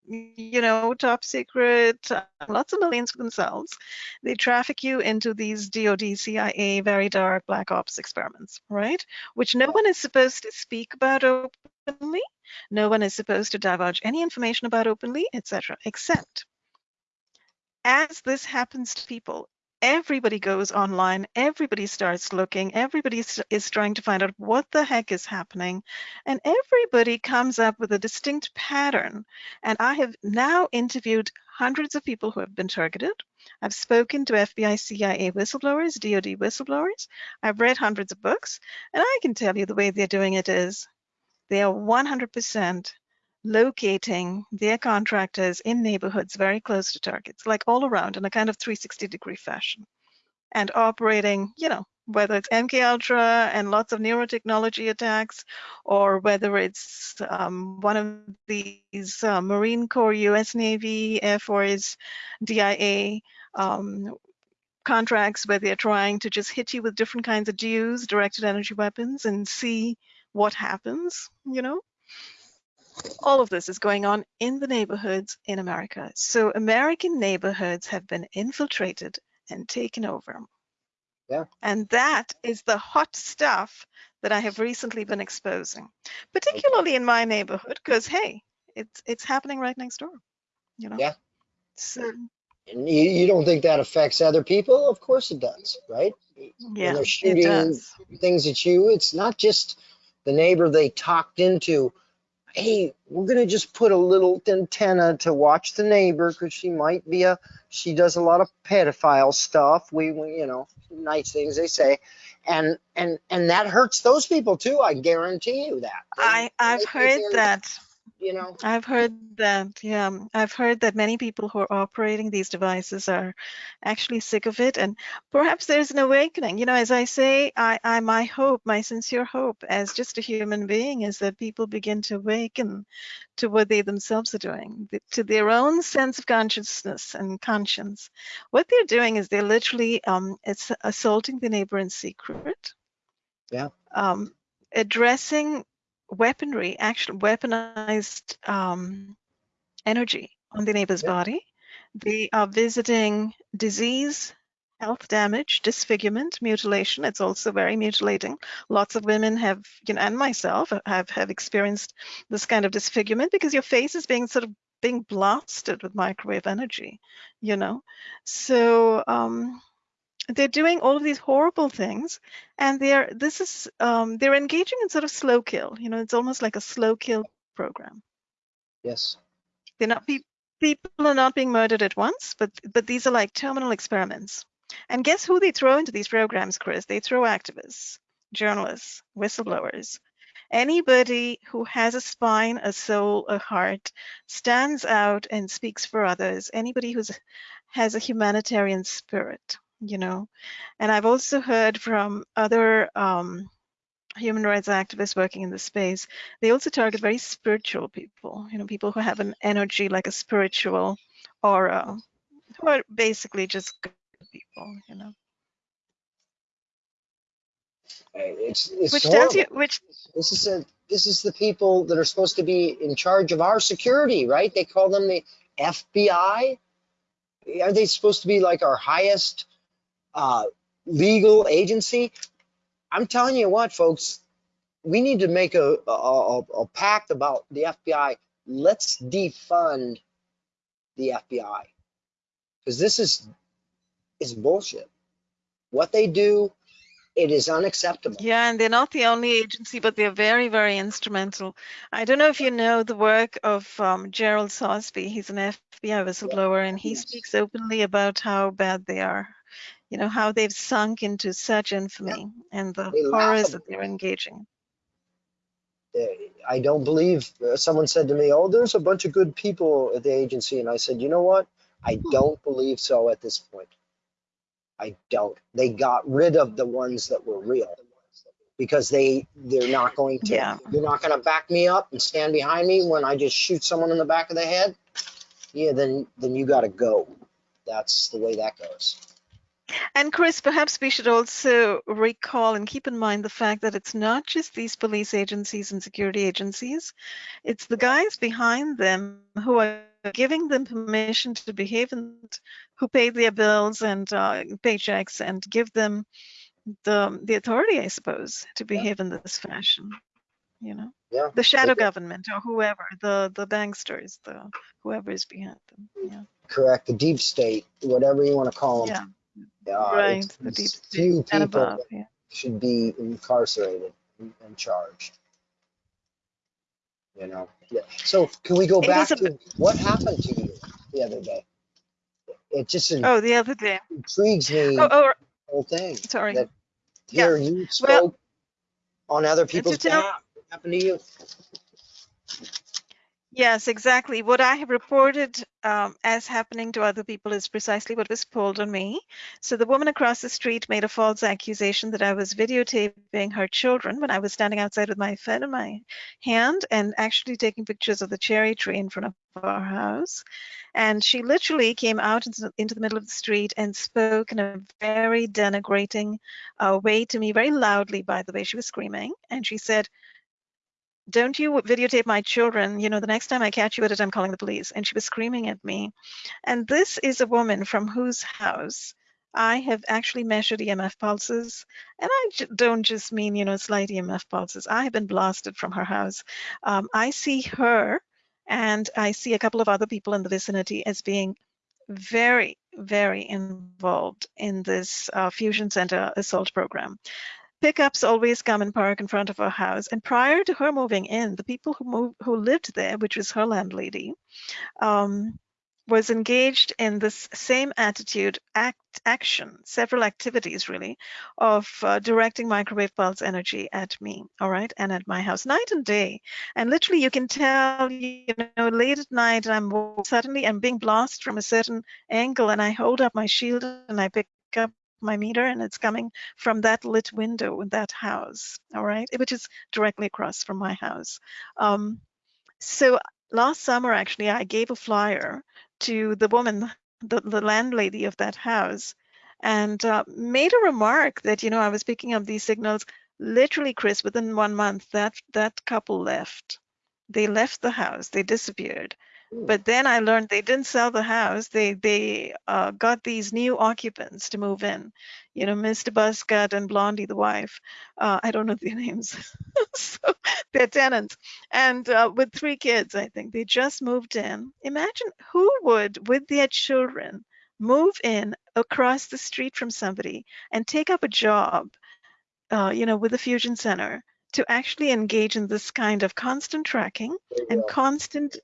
you know, top secret, uh, lots of millions for themselves. They traffic you into these DoD, CIA, very dark black ops experiments, right? Which no one is supposed to speak about openly. No one is supposed to divulge any information about openly, etc. Except as this happens to people, everybody goes online, everybody starts looking, everybody is trying to find out what the heck is happening, and everybody comes up with a distinct pattern. And I have now interviewed hundreds of people who have been targeted. I've spoken to FBI, CIA whistleblowers, DoD whistleblowers. I've read hundreds of books, and I can tell you the way they're doing it is they are 100% locating their contractors in neighborhoods very close to targets, like all around in a kind of 360 degree fashion, and operating, you know, whether it's MK Ultra and lots of neurotechnology attacks, or whether it's um, one of these uh, Marine Corps, U.S. Navy, Air Force, DIA um, contracts where they're trying to just hit you with different kinds of DUs, directed energy weapons, and see what happens, you know? All of this is going on in the neighborhoods in America. So American neighborhoods have been infiltrated and taken over. Yeah. And that is the hot stuff that I have recently been exposing, particularly in my neighborhood, because hey, it's it's happening right next door. You know. Yeah. So And you, you don't think that affects other people? Of course it does, right? yeah, they're it shooting. Things at you. It's not just the neighbor they talked into. Hey, we're gonna just put a little antenna to watch the neighbor because she might be a. She does a lot of pedophile stuff. We, we, you know, nice things they say, and and and that hurts those people too. I guarantee you that. They- I I've heard that. You know. I've heard that, yeah. I've heard that many people who are operating these devices are actually sick of it, and perhaps there's an awakening. You know, as I say, I, I my hope, my sincere hope, as just a human being, is that people begin to awaken to what they themselves are doing, to their own sense of consciousness and conscience. What they're doing is they're literally um, it's assaulting the neighbor in secret. Yeah. Um, addressing weaponry, actual weaponized um, energy on the neighbor's Yeah. body. They are visiting disease, health damage, disfigurement, mutilation. It's also very mutilating. Lots of women have, you know, and myself have have experienced this kind of disfigurement because your face is being sort of being blasted with microwave energy, you know. So um, they're doing all of these horrible things and they're this is um, they're engaging in sort of slow kill you know it's almost like a slow kill program. Yes. they're not pe- people are not being murdered at once but but these are like terminal experiments. And guess who they throw into these programs chris? They throw activists journalists whistleblowers. Anybody who has a spine a soul a heart stands out and speaks for others. Anybody who's has a humanitarian spirit you know and i've also heard from other um, human rights activists working in the space they also target very spiritual people you know people who have an energy like a spiritual aura who are basically just good people you know It's, it's which horrible. tells you which This is a this is the people that are supposed to be in charge of our security, right? They call them the FBI. Are they supposed to be like our highest uh, legal agency? I'm telling you what, folks, we need to make a a, a, a pact about the FBI. Let's defund the FBI because this is is bullshit. What they do it is unacceptable. Yeah, and they're not the only agency, but they're very, very instrumental. I don't know if you know the work of um, Gerald Sosbee. He's an FBI whistleblower, and he Yes. speaks openly about how bad they are. You know, how they've sunk into such infamy and the They horrors that they're engaging. I don't believe uh, someone said to me, "Oh, there's a bunch of good people at the agency," and I said, "You know what? I Hmm. don't believe so at this point. I don't. They got rid of the ones that were real because they they're not going to. Yeah. You're not going to back me up and stand behind me when I just shoot someone in the back of the head. Yeah, then then you got to go. That's the way that goes. And Chris, perhaps we should also recall and keep in mind the fact that it's not just these police agencies and security agencies, it's the guys behind them who are giving them permission to behave and who pay their bills and uh, paychecks and give them the the authority, I suppose, to behave in this fashion. You know, Yeah. the shadow Okay. government or whoever, the the banksters, the whoever is behind them. Yeah, Correct. The deep state, whatever you want to call them. yeah, Uh, right. The deep it's state few and people above. Yeah. should be incarcerated and charged. You know, yeah. So can we go It back to what happened to you the other day? It just Oh, the other day. intrigues me, Oh, the oh, whole thing. sorry. That Yeah. Here you spoke Well, on other people's behalf. What happened to you? Yes, exactly. What I have reported um, as happening to other people is precisely what was pulled on me. So the woman across the street made a false accusation that I was videotaping her children when I was standing outside with my phone in my hand and actually taking pictures of the cherry tree in front of our house. And she literally came out into the, middle of the street and spoke in a very denigrating uh, way to me, very loudly, by the way. She was screaming. And she said, don't you videotape my children? You know the next time i catch you at it i'm calling the police. And she was screaming at me. And this is a woman from whose house i have actually measured emf pulses. And i don't just mean you know slight emf pulses. I have been blasted from her house. Um, i see her and i see a couple of other people in the vicinity as being very very involved in this uh, fusion center assault program pickups always come and park in front of her house. And prior to her moving in, the people who moved, who lived there, which was her landlady, um, was engaged in this same attitude, act, action, several activities really, of uh, directing microwave pulse energy at me, all right, and at my house, night and day. And literally, you can tell, you know, late at night, I'm suddenly I'm being blasted from a certain angle, and I hold up my shield and I pick up my meter and it's coming from that lit window in that house all right? Which is directly across from my house. Um, so last summer actually i gave a flyer to the woman the, the landlady of that house and uh, made a remark that you know i was picking up these signals literally chris within one month that that couple left. They left the house. They disappeared but then I learned they didn't sell the house. They they uh, got these new occupants to move in. You know, Mr. Buzzcut and Blondie, the wife. Uh, I don't know their names. so they're tenants, and uh, with three kids, I think they just moved in. Imagine who would, with their children, move in across the street from somebody and take up a job. Uh, you know, with the fusion center to actually engage in this kind of constant tracking and constant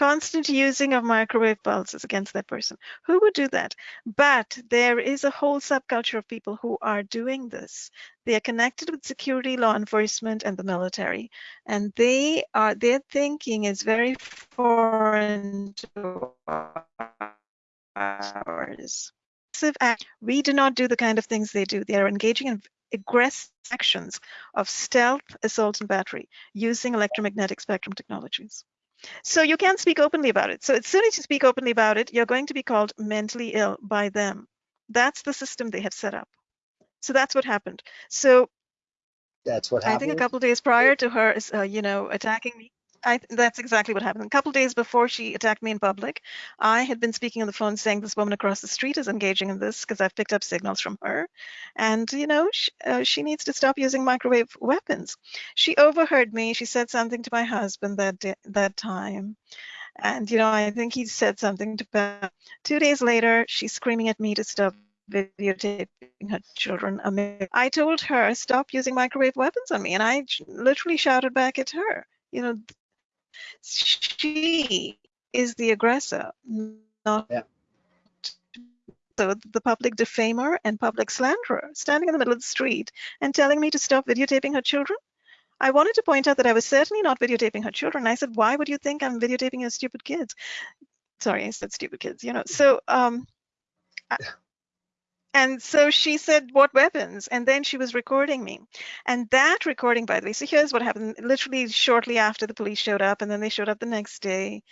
constant using of microwave pulses against that person. Who would do that? But there is a whole subculture of people who are doing this. They are connected with security, law enforcement, and the military, and they are their thinking is very foreign to ours. We do not do the kind of things they do. They are engaging in aggressive actions of stealth, assault, and battery using electromagnetic spectrum technologies. So you can't speak openly about it. So as soon as you speak openly about it, you're going to be called mentally ill by them. That's the system they have set up. So that's what happened. So That's what happened. I think a couple of days prior to her, uh, you know, attacking me, I, that's exactly what happened. A couple days before she attacked me in public, I had been speaking on the phone saying this woman across the street is engaging in this because I've picked up signals from her. And, you know, she, uh, she needs to stop using microwave weapons. She overheard me. She said something to my husband that, that time. And, you know, I think he said something to Beth. Two days later, she's screaming at me to stop videotaping her children. I told her, stop using microwave weapons on me. And I literally shouted back at her, you know, she is the aggressor, not Yeah. so the public defamer and public slanderer, standing in the middle of the street and telling me to stop videotaping her children. I wanted to point out that I was certainly not videotaping her children. I said, why would you think I'm videotaping your stupid kids? Sorry, I said stupid kids, you know. So um, I- and so she said, what weapons? And then she was recording me. And that recording, by the way, so here's what happened. Literally shortly after the police showed up, and then they showed up the next day,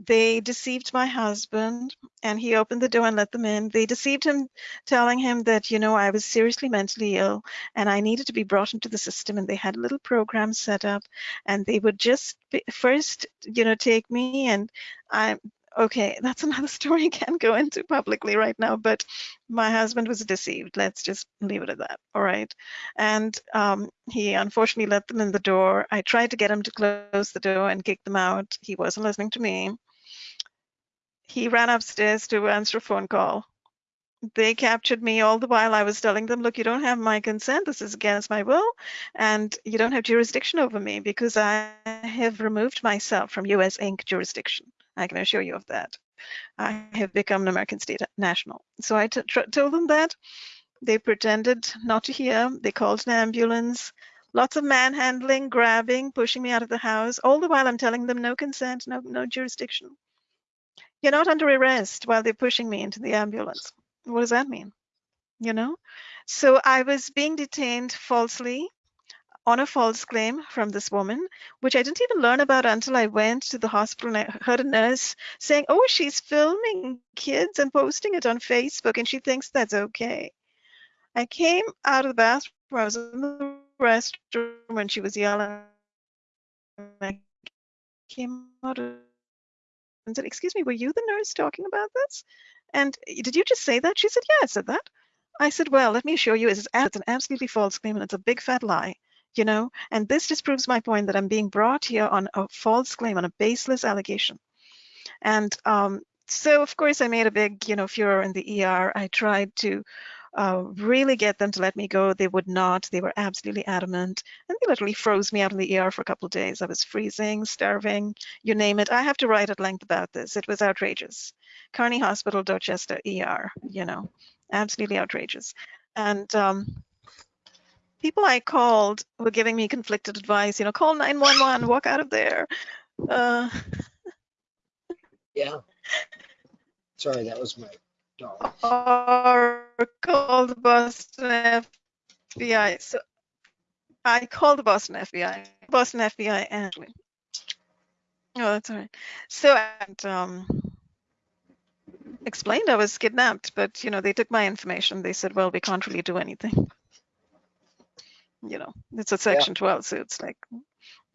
they deceived my husband and he opened the door and let them in. They deceived him, telling him that, you know, I was seriously mentally ill and I needed to be brought into the system. And they had a little program set up and they would just first, you know, take me and I, okay, that's another story I can't go into publicly right now, but my husband was deceived. Let's just leave it at that. All right. And um, he unfortunately let them in the door. I tried to get him to close the door and kick them out. He wasn't listening to me. He ran upstairs to answer a phone call. They captured me all the while I was telling them, look, you don't have my consent. This is against my will. And you don't have jurisdiction over me because I have removed myself from US Inc. jurisdiction. I can assure you of that. I have become an American state national. So I told them that. They pretended not to hear. They called an ambulance. Lots of manhandling, grabbing, pushing me out of the house. All the while I'm telling them no consent, no no jurisdiction. You're not under arrest while they're pushing me into the ambulance. What does that mean? You know? So I was being detained falsely on a false claim from this woman, which I didn't even learn about until I went to the hospital and I heard a nurse saying, Oh, she's filming kids and posting it on Facebook and she thinks that's okay. I came out of the bathroom, I was in the restroom when she was yelling. I came out and said, Excuse me, were you the nurse talking about this? And did you just say that? She said, Yeah, I said that. I said, Well, let me assure you, it's, it's an absolutely false claim and it's a big fat lie you know? And this just proves my point that i'm being brought here on a false claim on a baseless allegation. And um, so of course i made a big you know furor in the er i tried to uh, really get them to let me go. They would not. They were absolutely adamant. And they literally froze me out in the er for a couple of days. I was freezing starving you name it. I have to write at length about this. It was outrageous. Carney hospital dorchester er you know absolutely outrageous. And um, people I called were giving me conflicted advice. You know, call 911, walk out of there. Uh, Yeah. Sorry, that was my dog. or call the Boston FBI. So I called the Boston FBI. Boston FBI actually. Oh, that's all right. So and um, explained I was kidnapped, but you know they took my information. They said, well, we can't really do anything. You know, it's a section 12, so it's like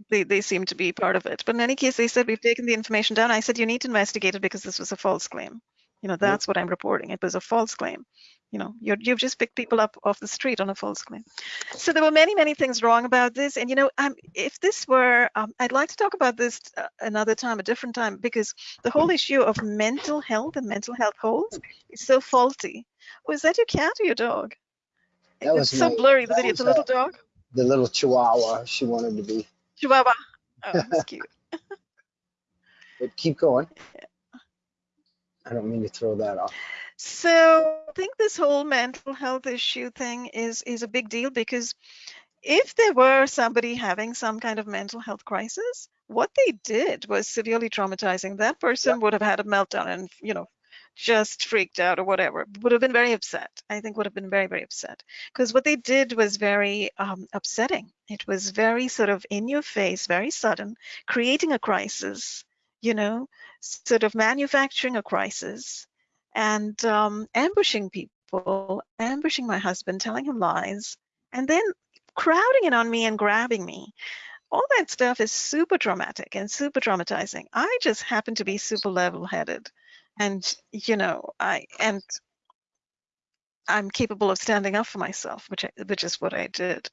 they, they seem to be part of it. But in any case, they said we've taken the information down. I said you need to investigate it because this was a false claim. You know, that's what I'm reporting. It was a false claim. You know, you're, you've just picked people up off the street on a false claim. So there were many, many things wrong about this. And you know, um, if this were, um, I'd like to talk about this uh, another time, a different time, because the whole issue of mental health and mental health holds is so faulty. Was that your cat or your dog? That it's so my- blurry. The video. It's a little dog. The little chihuahua she wanted to be. Chihuahua. Oh, that's cute. But keep going. Yeah. I don't mean to throw that off. So I think this whole mental health issue thing is is a big deal because if there were somebody having some kind of mental health crisis, what they did was severely traumatizing. That person would have had a meltdown and you know just freaked out or whatever. Would have been very upset. I think would have been very very upset because what they did was very um, upsetting. It was very sort of in your face, very sudden, creating a crisis. You know, sort of manufacturing a crisis and um, ambushing people, ambushing my husband, telling him lies, and then crowding in on me and grabbing me. All that stuff is super traumatic and super traumatizing. I just happen to be super level-headed, and you know, I and I'm capable of standing up for myself, which I, which is what I did.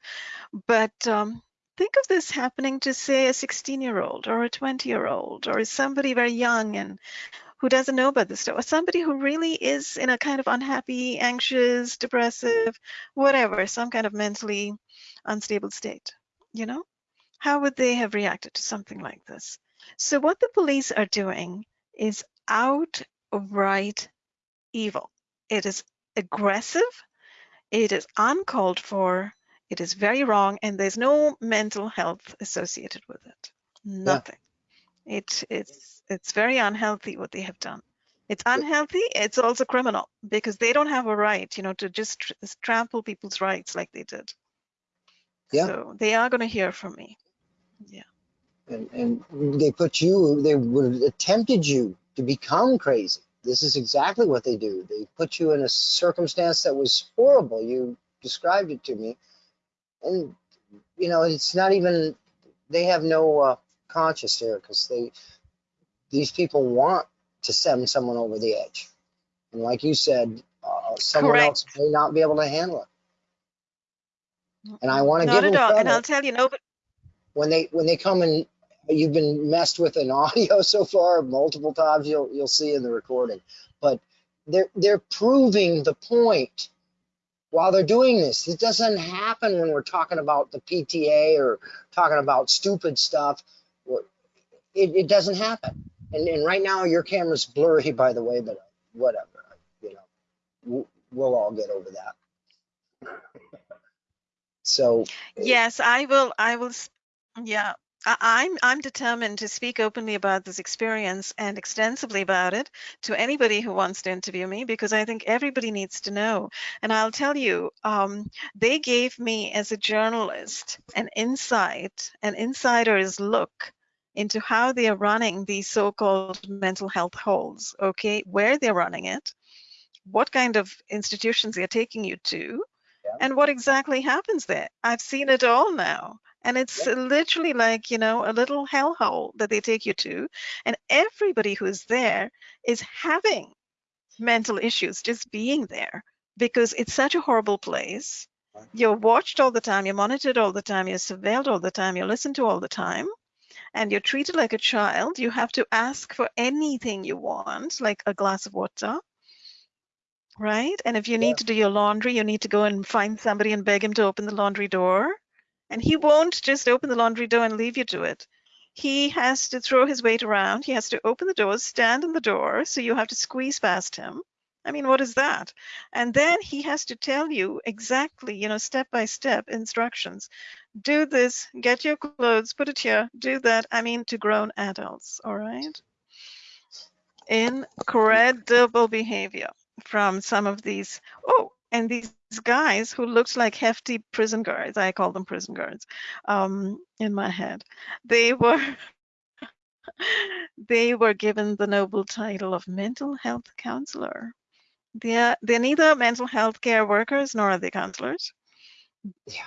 But um, think of this happening to say a 16-year-old or a 20-year-old or somebody very young and who doesn't know about this stuff, or somebody who really is in a kind of unhappy, anxious, depressive, whatever, some kind of mentally unstable state, you know? How would they have reacted to something like this? So what the police are doing is outright evil. It is aggressive, it is uncalled for, it is very wrong, and there's no mental health associated with it. Nothing. It it's it's very unhealthy what they have done. It's unhealthy. It's also criminal because they don't have a right, you know, to just tr- trample people's rights like they did. Yeah. So they are going to hear from me. Yeah. and, and they put you, they would have attempted you to become crazy. This is exactly what they do. They put you in a circumstance that was horrible. You described it to me. And, you know, it's not even, they have no uh, conscience here because they, these people want to send someone over the edge. And like you said, uh, someone Correct. else may not be able to handle it. And I want to give them all. And I'll tell you, no, but when they when they come and you've been messed with an audio so far multiple times you'll you'll see in the recording but they're they're proving the point while they're doing this it doesn't happen when we're talking about the pta or talking about stupid stuff it, it doesn't happen and, and right now your camera's blurry by the way but whatever you know we'll, we'll all get over that so yes, I will. I will. Yeah. I- I'm I'm determined to speak openly about this experience and extensively about it to anybody who wants to interview me because I think everybody needs to know. And I'll tell you, um, they gave me as a journalist an insight, an insider's look into how they are running these so-called mental health holes. Okay, where they're running it, what kind of institutions they're taking you to, Yeah. and what exactly happens there. I've seen it all now. And it's literally like, you know, a little hellhole that they take you to. And everybody who's there is having mental issues just being there because it's such a horrible place. You're watched all the time, you're monitored all the time, you're surveilled all the time, you're listened to all the time, and you're treated like a child. You have to ask for anything you want, like a glass of water. Right? And if you Yeah. need to do your laundry, you need to go and find somebody and beg him to open the laundry door. And he won't just open the laundry door and leave you to it. He has to throw his weight around. He has to open the doors, stand in the door, so you have to squeeze past him. I mean, what is that? And then he has to tell you exactly, you know, step by step instructions. Do this, get your clothes, put it here, do that. I mean, to grown adults, all right? Incredible behavior from some of these. Oh, and these guys who looked like hefty prison guards, I call them prison guards, um, in my head. They were they were given the noble title of mental health counselor. They're they're neither mental health care workers nor are they counselors. Yeah.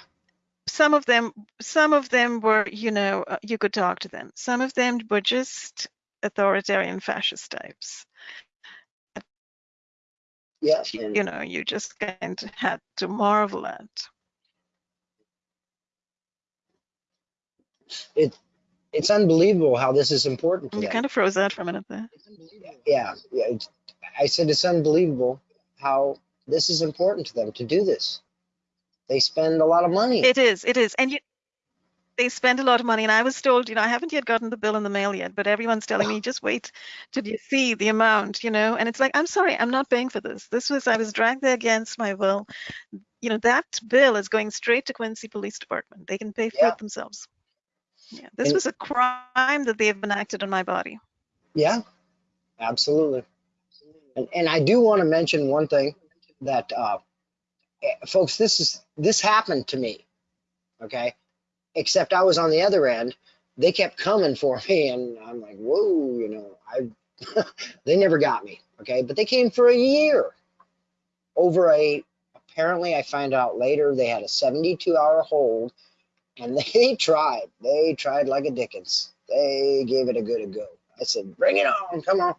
Some of them some of them were, you know, uh, you could talk to them. Some of them were just authoritarian fascist types. Yeah and- You know, you just kind of had to marvel at. It, it's unbelievable how this is important to You kind of froze out for a minute there. yeah, yeah. It's, I said it's unbelievable how this is important to them to do this. They spend a lot of money. It is, it is. And you, they spend a lot of money. And I was told, you know, I haven't yet gotten the bill in the mail yet, but everyone's telling me just wait till you see the amount, you know. And it's like, I'm sorry, I'm not paying for this. This was, I was dragged there against my will. You know, that bill is going straight to Quincy Police Department. They can pay for Yeah. it themselves. Yeah, this And- was a crime that they have enacted on my body. yeah, absolutely. And and I do want to mention one thing that uh, eh, folks, this is this happened to me. Okay, except I was on the other end. They kept coming for me, and I'm like, whoa, you know, I they never got me. Okay, but they came for a year over a. Apparently, I find out later they had a 72 hour hold, and they tried. They tried like a Dickens. They gave it a good a go. I said, bring it on, come on,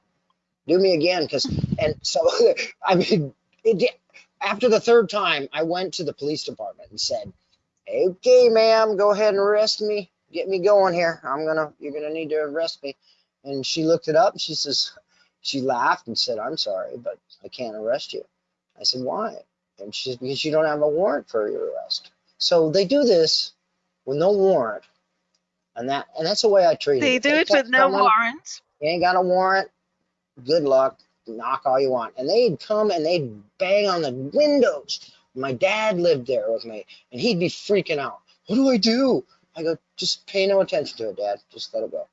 do me again, because and so I mean, it, after the third time, I went to the police department and said, okay, ma'am, go ahead and arrest me. Get me going here. I'm gonna, you're gonna need to arrest me. And she looked it up. And she says, she laughed and said, I'm sorry, but I can't arrest you. I said, why? And she said, because you don't have a warrant for your arrest. So they do this with no warrant. And that and that's the way I treat them. They it. do If it with no someone, warrant. You ain't got a warrant. Good luck. Knock all you want. And they'd come and they'd bang on the windows. My dad lived there with me, and he'd be freaking out. What do I do? I go, just pay no attention to it, Dad. Just let it go.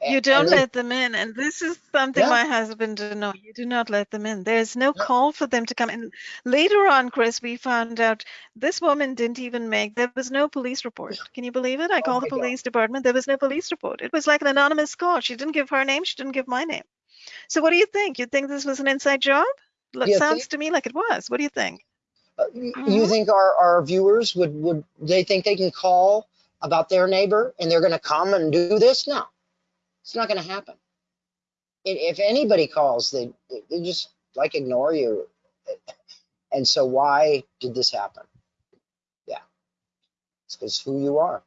You don't and let them in, and this is something Yeah. my husband didn't know. You do not let them in. There's no Yeah. call for them to come in. Later on, Chris, we found out this woman didn't even make. There was no police report. Can you believe it? I Oh called the my God. police department. There was no police report. It was like an anonymous call. She didn't give her name. She didn't give my name. So what do you think? You think this was an inside job? Sounds think- to me like it was. What do you think? Uh, You think our, our viewers would, would they think they can call about their neighbor and they're going to come and do this? No, it's not going to happen. If anybody calls, they, they they just like ignore you. And so why did this happen? Yeah, it's because who you are.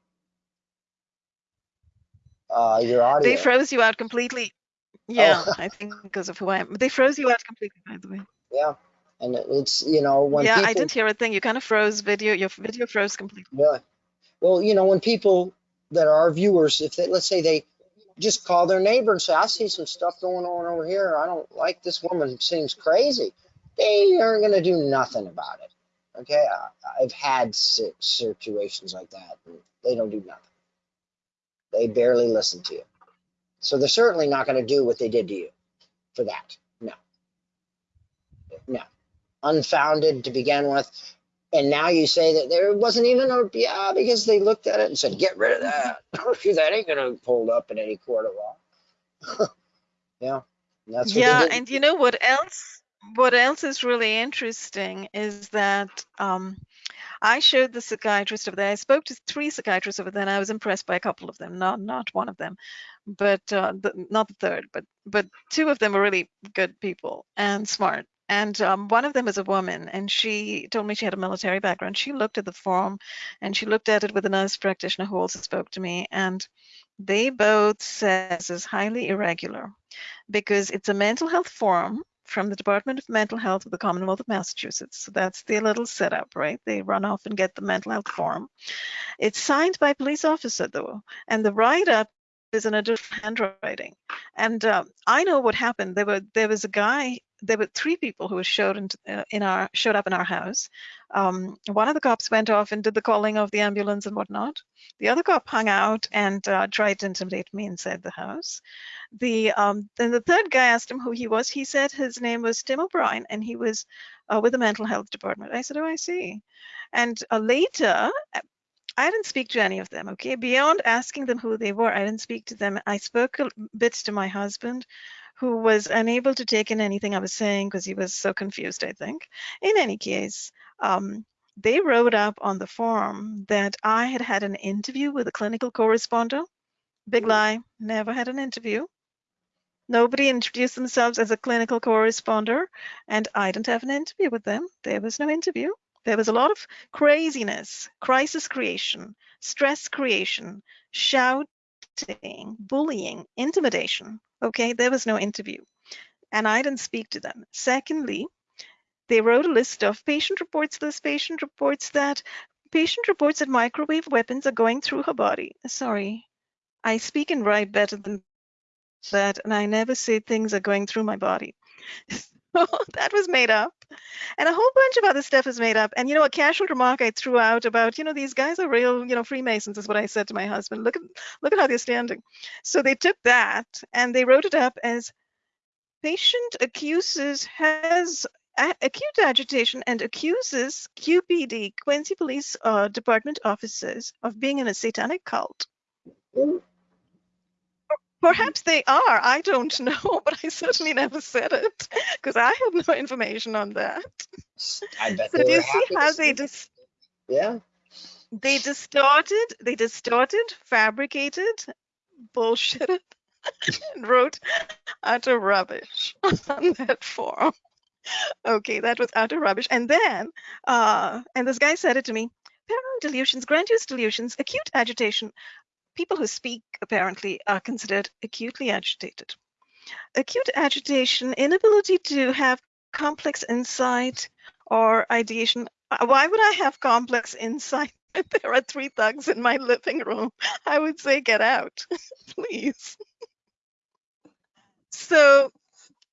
Uh, your audio. They froze you out completely. Yeah, Oh. I think because of who I am. They froze you out completely, by the way. yeah, and it's you know when yeah, people I didn't hear a thing. You kind of froze video. Your video froze completely. Really? Well, you know, when people that are our viewers, if they, let's say they just call their neighbor and say, I see some stuff going on over here. I don't like this woman. Seems crazy. They aren't going to do nothing about it. Okay. I, I've had si- situations like that. And they don't do nothing. They barely listen to you. So they're certainly not going to do what they did to you for that. Unfounded to begin with. And now you say that there wasn't even a yeah because they looked at it and said, "Get rid of that. that ain't gonna hold up in any court of law." yeah, that's what yeah, and you know what else? What else is really interesting is that um, I showed the psychiatrist over there. I spoke to three psychiatrists over there, and I was impressed by a couple of them. Not not one of them, but uh, the, not the third. But but two of them were really good people and smart. And um, one of them is a woman, and she told me she had a military background. She looked at the form, and she looked at it with a nurse practitioner who also spoke to me, and they both said this is highly irregular because it's a mental health form from the Department of Mental Health of the Commonwealth of Massachusetts. So that's their little setup, right? They run off and get the mental health form. It's signed by a police officer, though, and the write-up is in a different handwriting. And uh, I know what happened. There were there was a guy. There were three people who showed uh, in our showed up in our house. Um, one of the cops went off and did the calling of the ambulance and whatnot. The other cop hung out and uh, tried to intimidate me inside the house. The um then the third guy asked him who he was. He said his name was tim o'brien and he was uh, with the mental health department. I said oh i see. And uh, later i didn't speak to any of them okay? Beyond asking them who they were i didn't speak to them. I spoke a bit to my husband who was unable to take in anything i was saying because he was so confused i think in any case um, they wrote up on the form that i had had an interview with a clinical correspondent big lie never had an interview Nobody introduced themselves as a clinical corresponder, and I didn't have an interview with them. There was no interview. There was a lot of craziness, crisis creation, stress creation, shouting, bullying, intimidation. Okay, there was no interview. And I didn't speak to them. Secondly, they wrote a list of patient reports, this patient reports that, patient reports that microwave weapons are going through her body. Sorry, I speak and write better than that and I never say things are going through my body. That was made up. And a whole bunch of other stuff is made up. And you know, a casual remark I threw out about, you know, these guys are real, you know, Freemasons is what I said to my husband. Look at look at how they're standing. So they took that and they wrote it up as patient accuses has acute agitation and accuses QPD, Quincy Police uh, Department officers, of being in a satanic cult. Perhaps they are. I don't know, but I certainly never said it because I have no information on that. I bet So do you see how see they dis- Yeah. they distorted, they distorted, fabricated, bullshitted, and wrote utter rubbish on that form. Okay, that was utter rubbish. And then, uh, and this guy said it to me: paranoid delusions, grandiose delusions, acute agitation. People who speak apparently are considered acutely agitated. acute agitation, inability to have complex insight or ideation. Uh, Why would I have complex insight? if there are three thugs in my living room. I would say, get out, please. So,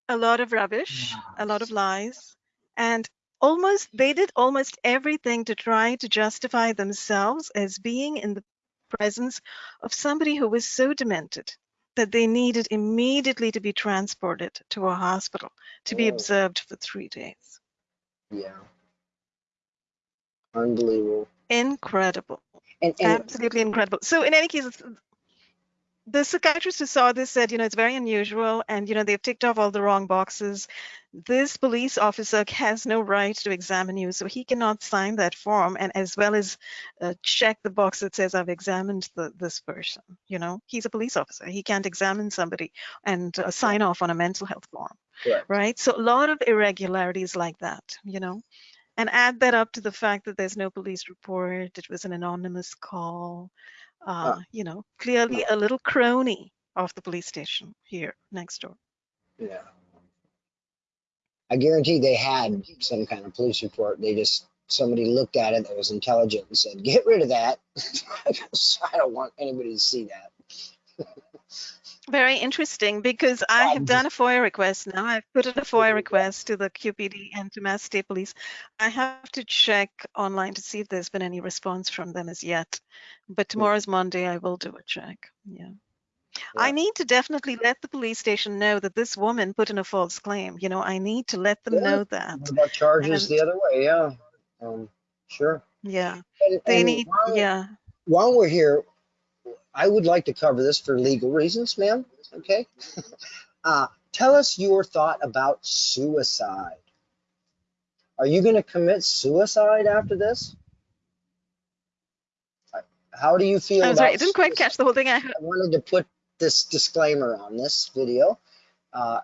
a lot of rubbish, a lot of lies, and almost they did almost everything to try to justify themselves as being in the presence of somebody who was so demented that they needed immediately to be transported to a hospital to be Oh. observed for three days. Yeah. Unbelievable. Incredible. And, and Absolutely incredible. So in any case, the psychiatrist who saw this said, you know, it's very unusual and, you know, they've ticked off all the wrong boxes. This police officer has no right to examine you, so he cannot sign that form and as well as uh, check the box that says I've examined the, this person. You know, he's a police officer. He can't examine somebody and uh, sign off on a mental health form correct. right? So a lot of irregularities like that, you know, and add that up to the fact that there's no police report, it was an anonymous call, uh, you know, clearly a little crony of the police station here next door. Yeah. I guarantee they had some kind of police report. They just somebody looked at it that was intelligent and said, "Get rid of that." I don't want anybody to see that. Very interesting because I have done a FOIA request now. I've put in a FOIA request to the QPD and to Mass State Police. I have to check online to see if there's been any response from them as yet. But tomorrow's Monday, I will do a check. Yeah. I need to definitely let the police station know that this woman put in a false claim. You know, I need to let them Yeah. know that. About charges And- the other way? Yeah. Um, sure. Yeah. And, They and need, while, yeah. while we're here, I would like to cover this for legal reasons, ma'am. Okay. uh, tell us your thought about suicide. Are you going to commit suicide after this? Uh, How do you feel I'm about sorry, I didn't quite catch the whole thing. I. I wanted to put this disclaimer on this video. Uh,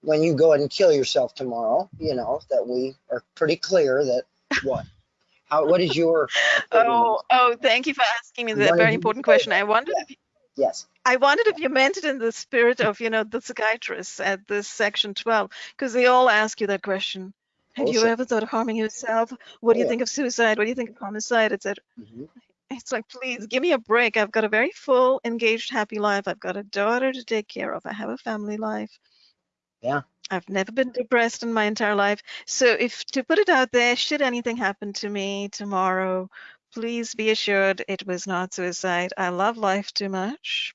when you go and kill yourself tomorrow, you know that we are pretty clear that what, how, what is your? Oh, oh, thank you for asking me that very important question. I wondered if you, Yes. I wondered if you meant it in the spirit of, you know, the psychiatrists at this section 12, because they all ask you that question. Have Oh, you ever thought of harming yourself? What do you Yeah. think of suicide? What do you think of homicide, etc.? Mhm. It's like, please give me a break. I've got a very full, engaged, happy life. I've got a daughter to take care of. I have a family life. Yeah. I've never been depressed in my entire life. So if to put it out there, should anything happen to me tomorrow, please be assured it was not suicide. I love life too much.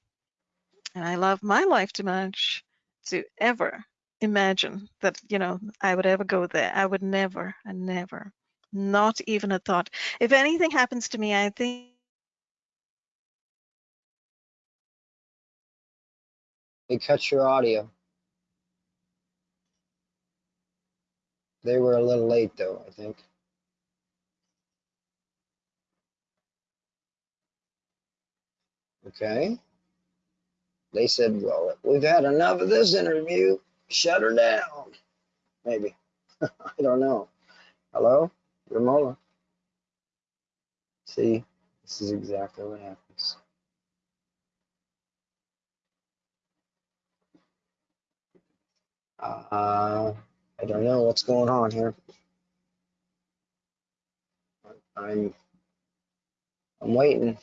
And I love my life too much to ever imagine that, you know, I would ever go there. I would never and never. Not even a thought. If anything happens to me, I think They cut your audio. They were a little late though, I think. Okay. They said, well, we've had enough of this interview. Shut her down. Maybe. I don't know. Hello? Ramola. See, this is exactly what happens. Uh, I don't know what's going on here. I'm I'm waiting.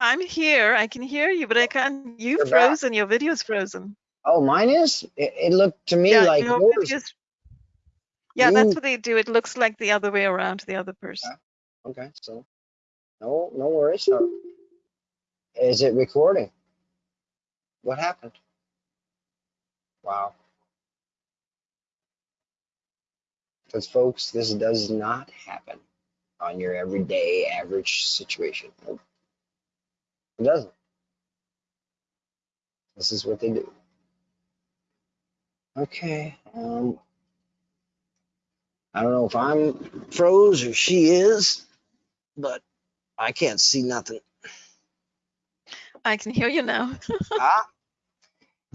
I'm here. I can hear you, but I can't. You've You're back. frozen. Your video's frozen. Oh, mine is. It, it looked to me yeah, like your yours. video's. Yeah, that's what they do. It looks like the other way around to the other person. Ah, okay, so no, no worries. Is it recording? What happened? Wow. Because folks, this does not happen on your everyday average situation. It doesn't. This is what they do. Okay. Um, I don't know if I'm froze or she is, but I can't see nothing. I can hear you now. ah,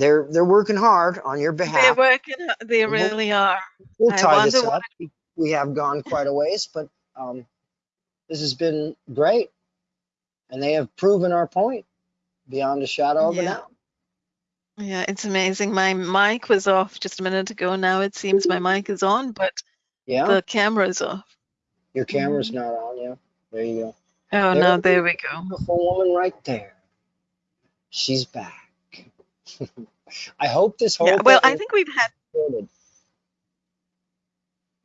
they're they're working hard on your behalf. They're working. They really are. We'll tie this up. We- We have gone quite a ways, but um, this has been great, and they have proven our point beyond a shadow of a Yeah. doubt. Yeah, it's amazing. My mic was off just a minute ago. Now it seems my mic is on, but Yeah, the camera's off. your camera's Mhm. not on. Yeah, there you go. Oh, There no, there we go. Beautiful woman right there. She's back. I hope this whole Yeah, well, thing I think we've had recorded.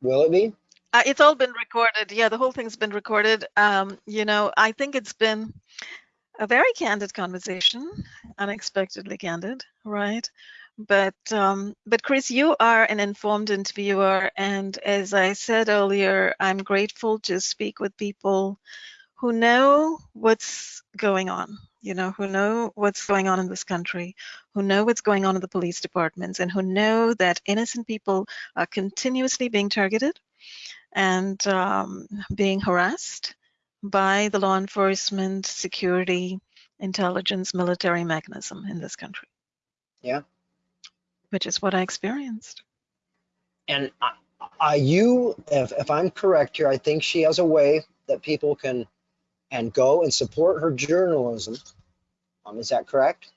Will it be? Uh, it's all been recorded. Yeah, the whole thing's been recorded. Um, you know, I think it's been a very candid conversation, unexpectedly candid, right? But um, but Chris, you are an informed interviewer, and as I said earlier, I'm grateful to speak with people who know what's going on. You know, who know what's going on in this country, who know what's going on in the police departments, and who know that innocent people are continuously being targeted and um, being harassed by the law enforcement, security, intelligence, military mechanism in this country. Yeah. Which is what I experienced. And I, I, you, if, if I'm correct here, I think she has a way that people can and go and support her journalism. Um, is that correct?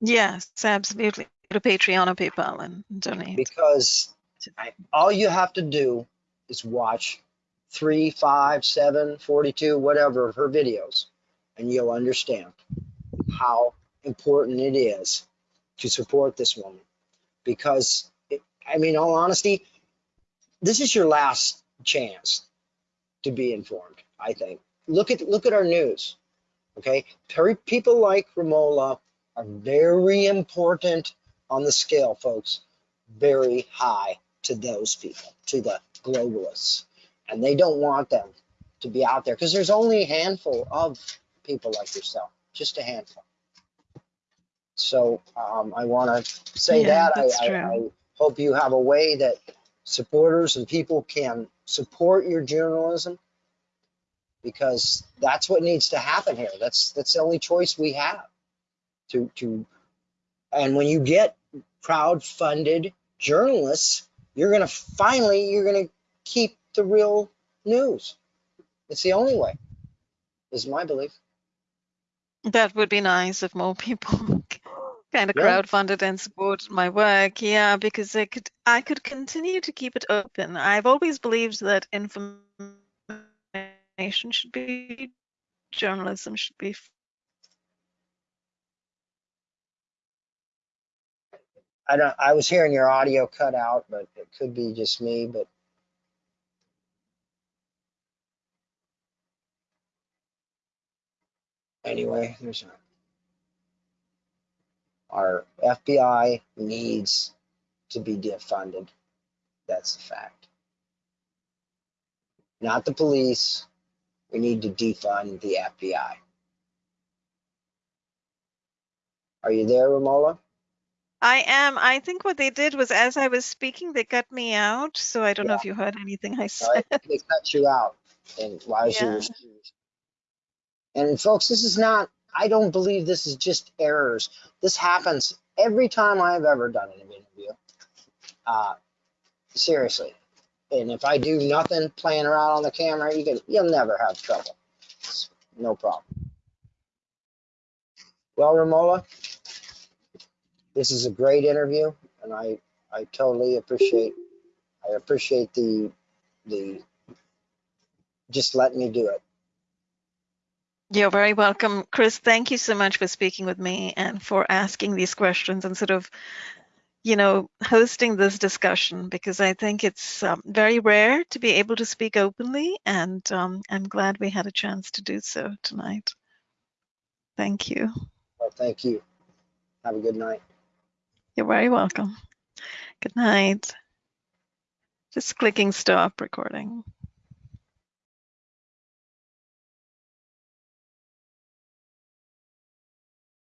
Yes, absolutely. Go to Patreon or PayPal and donate. Because I, all you have to do is watch three, five, seven, 42, whatever of her videos, and you'll understand how important it is to support this woman. Because, it, I mean, all honesty, this is your last chance to be informed, I think. Look at look at our news. Okay, Perry, people like Romola are very important on the scale, folks. Very high to those people, to the globalists, and they don't want them to be out there because there's only a handful of people like yourself, just a handful. So um, I want to say Yeah, that I, I. I hope you have a way that supporters and people can support your journalism because that's what needs to happen here. That's that's the only choice we have. To to and when you get crowd-funded journalists, you're gonna finally you're gonna keep the real news. It's the only way, is my belief. That would be nice if more people kind of Yeah. crowdfunded and support my work. Yeah, because I could I could continue to keep it open. I've always believed that information should be journalism should be I don't I was hearing your audio cut out, but it could be just me, but anyway, there's our FBI needs to be defunded. That's the fact. Not the police. We need to defund the FBI. Are you there, Ramola? I am. I think what they did was as I was speaking, they cut me out. So I don't know if you heard anything I said. they cut you out and why is Yeah. you and folks this is not i don't believe this is just errors this happens every time i've ever done an interview uh seriously and if i do nothing playing around on the camera you can you'll never have trouble. It's no problem. Well ramola this is a great interview and i i totally appreciate i appreciate the the just letting me do it. You're very welcome. Chris, thank you so much for speaking with me and for asking these questions and sort of, you know, hosting this discussion because I think it's um, very rare to be able to speak openly. And um, I'm glad we had a chance to do so tonight. Thank you. well thank you have a good night You're very welcome. Good night. Just clicking stop recording.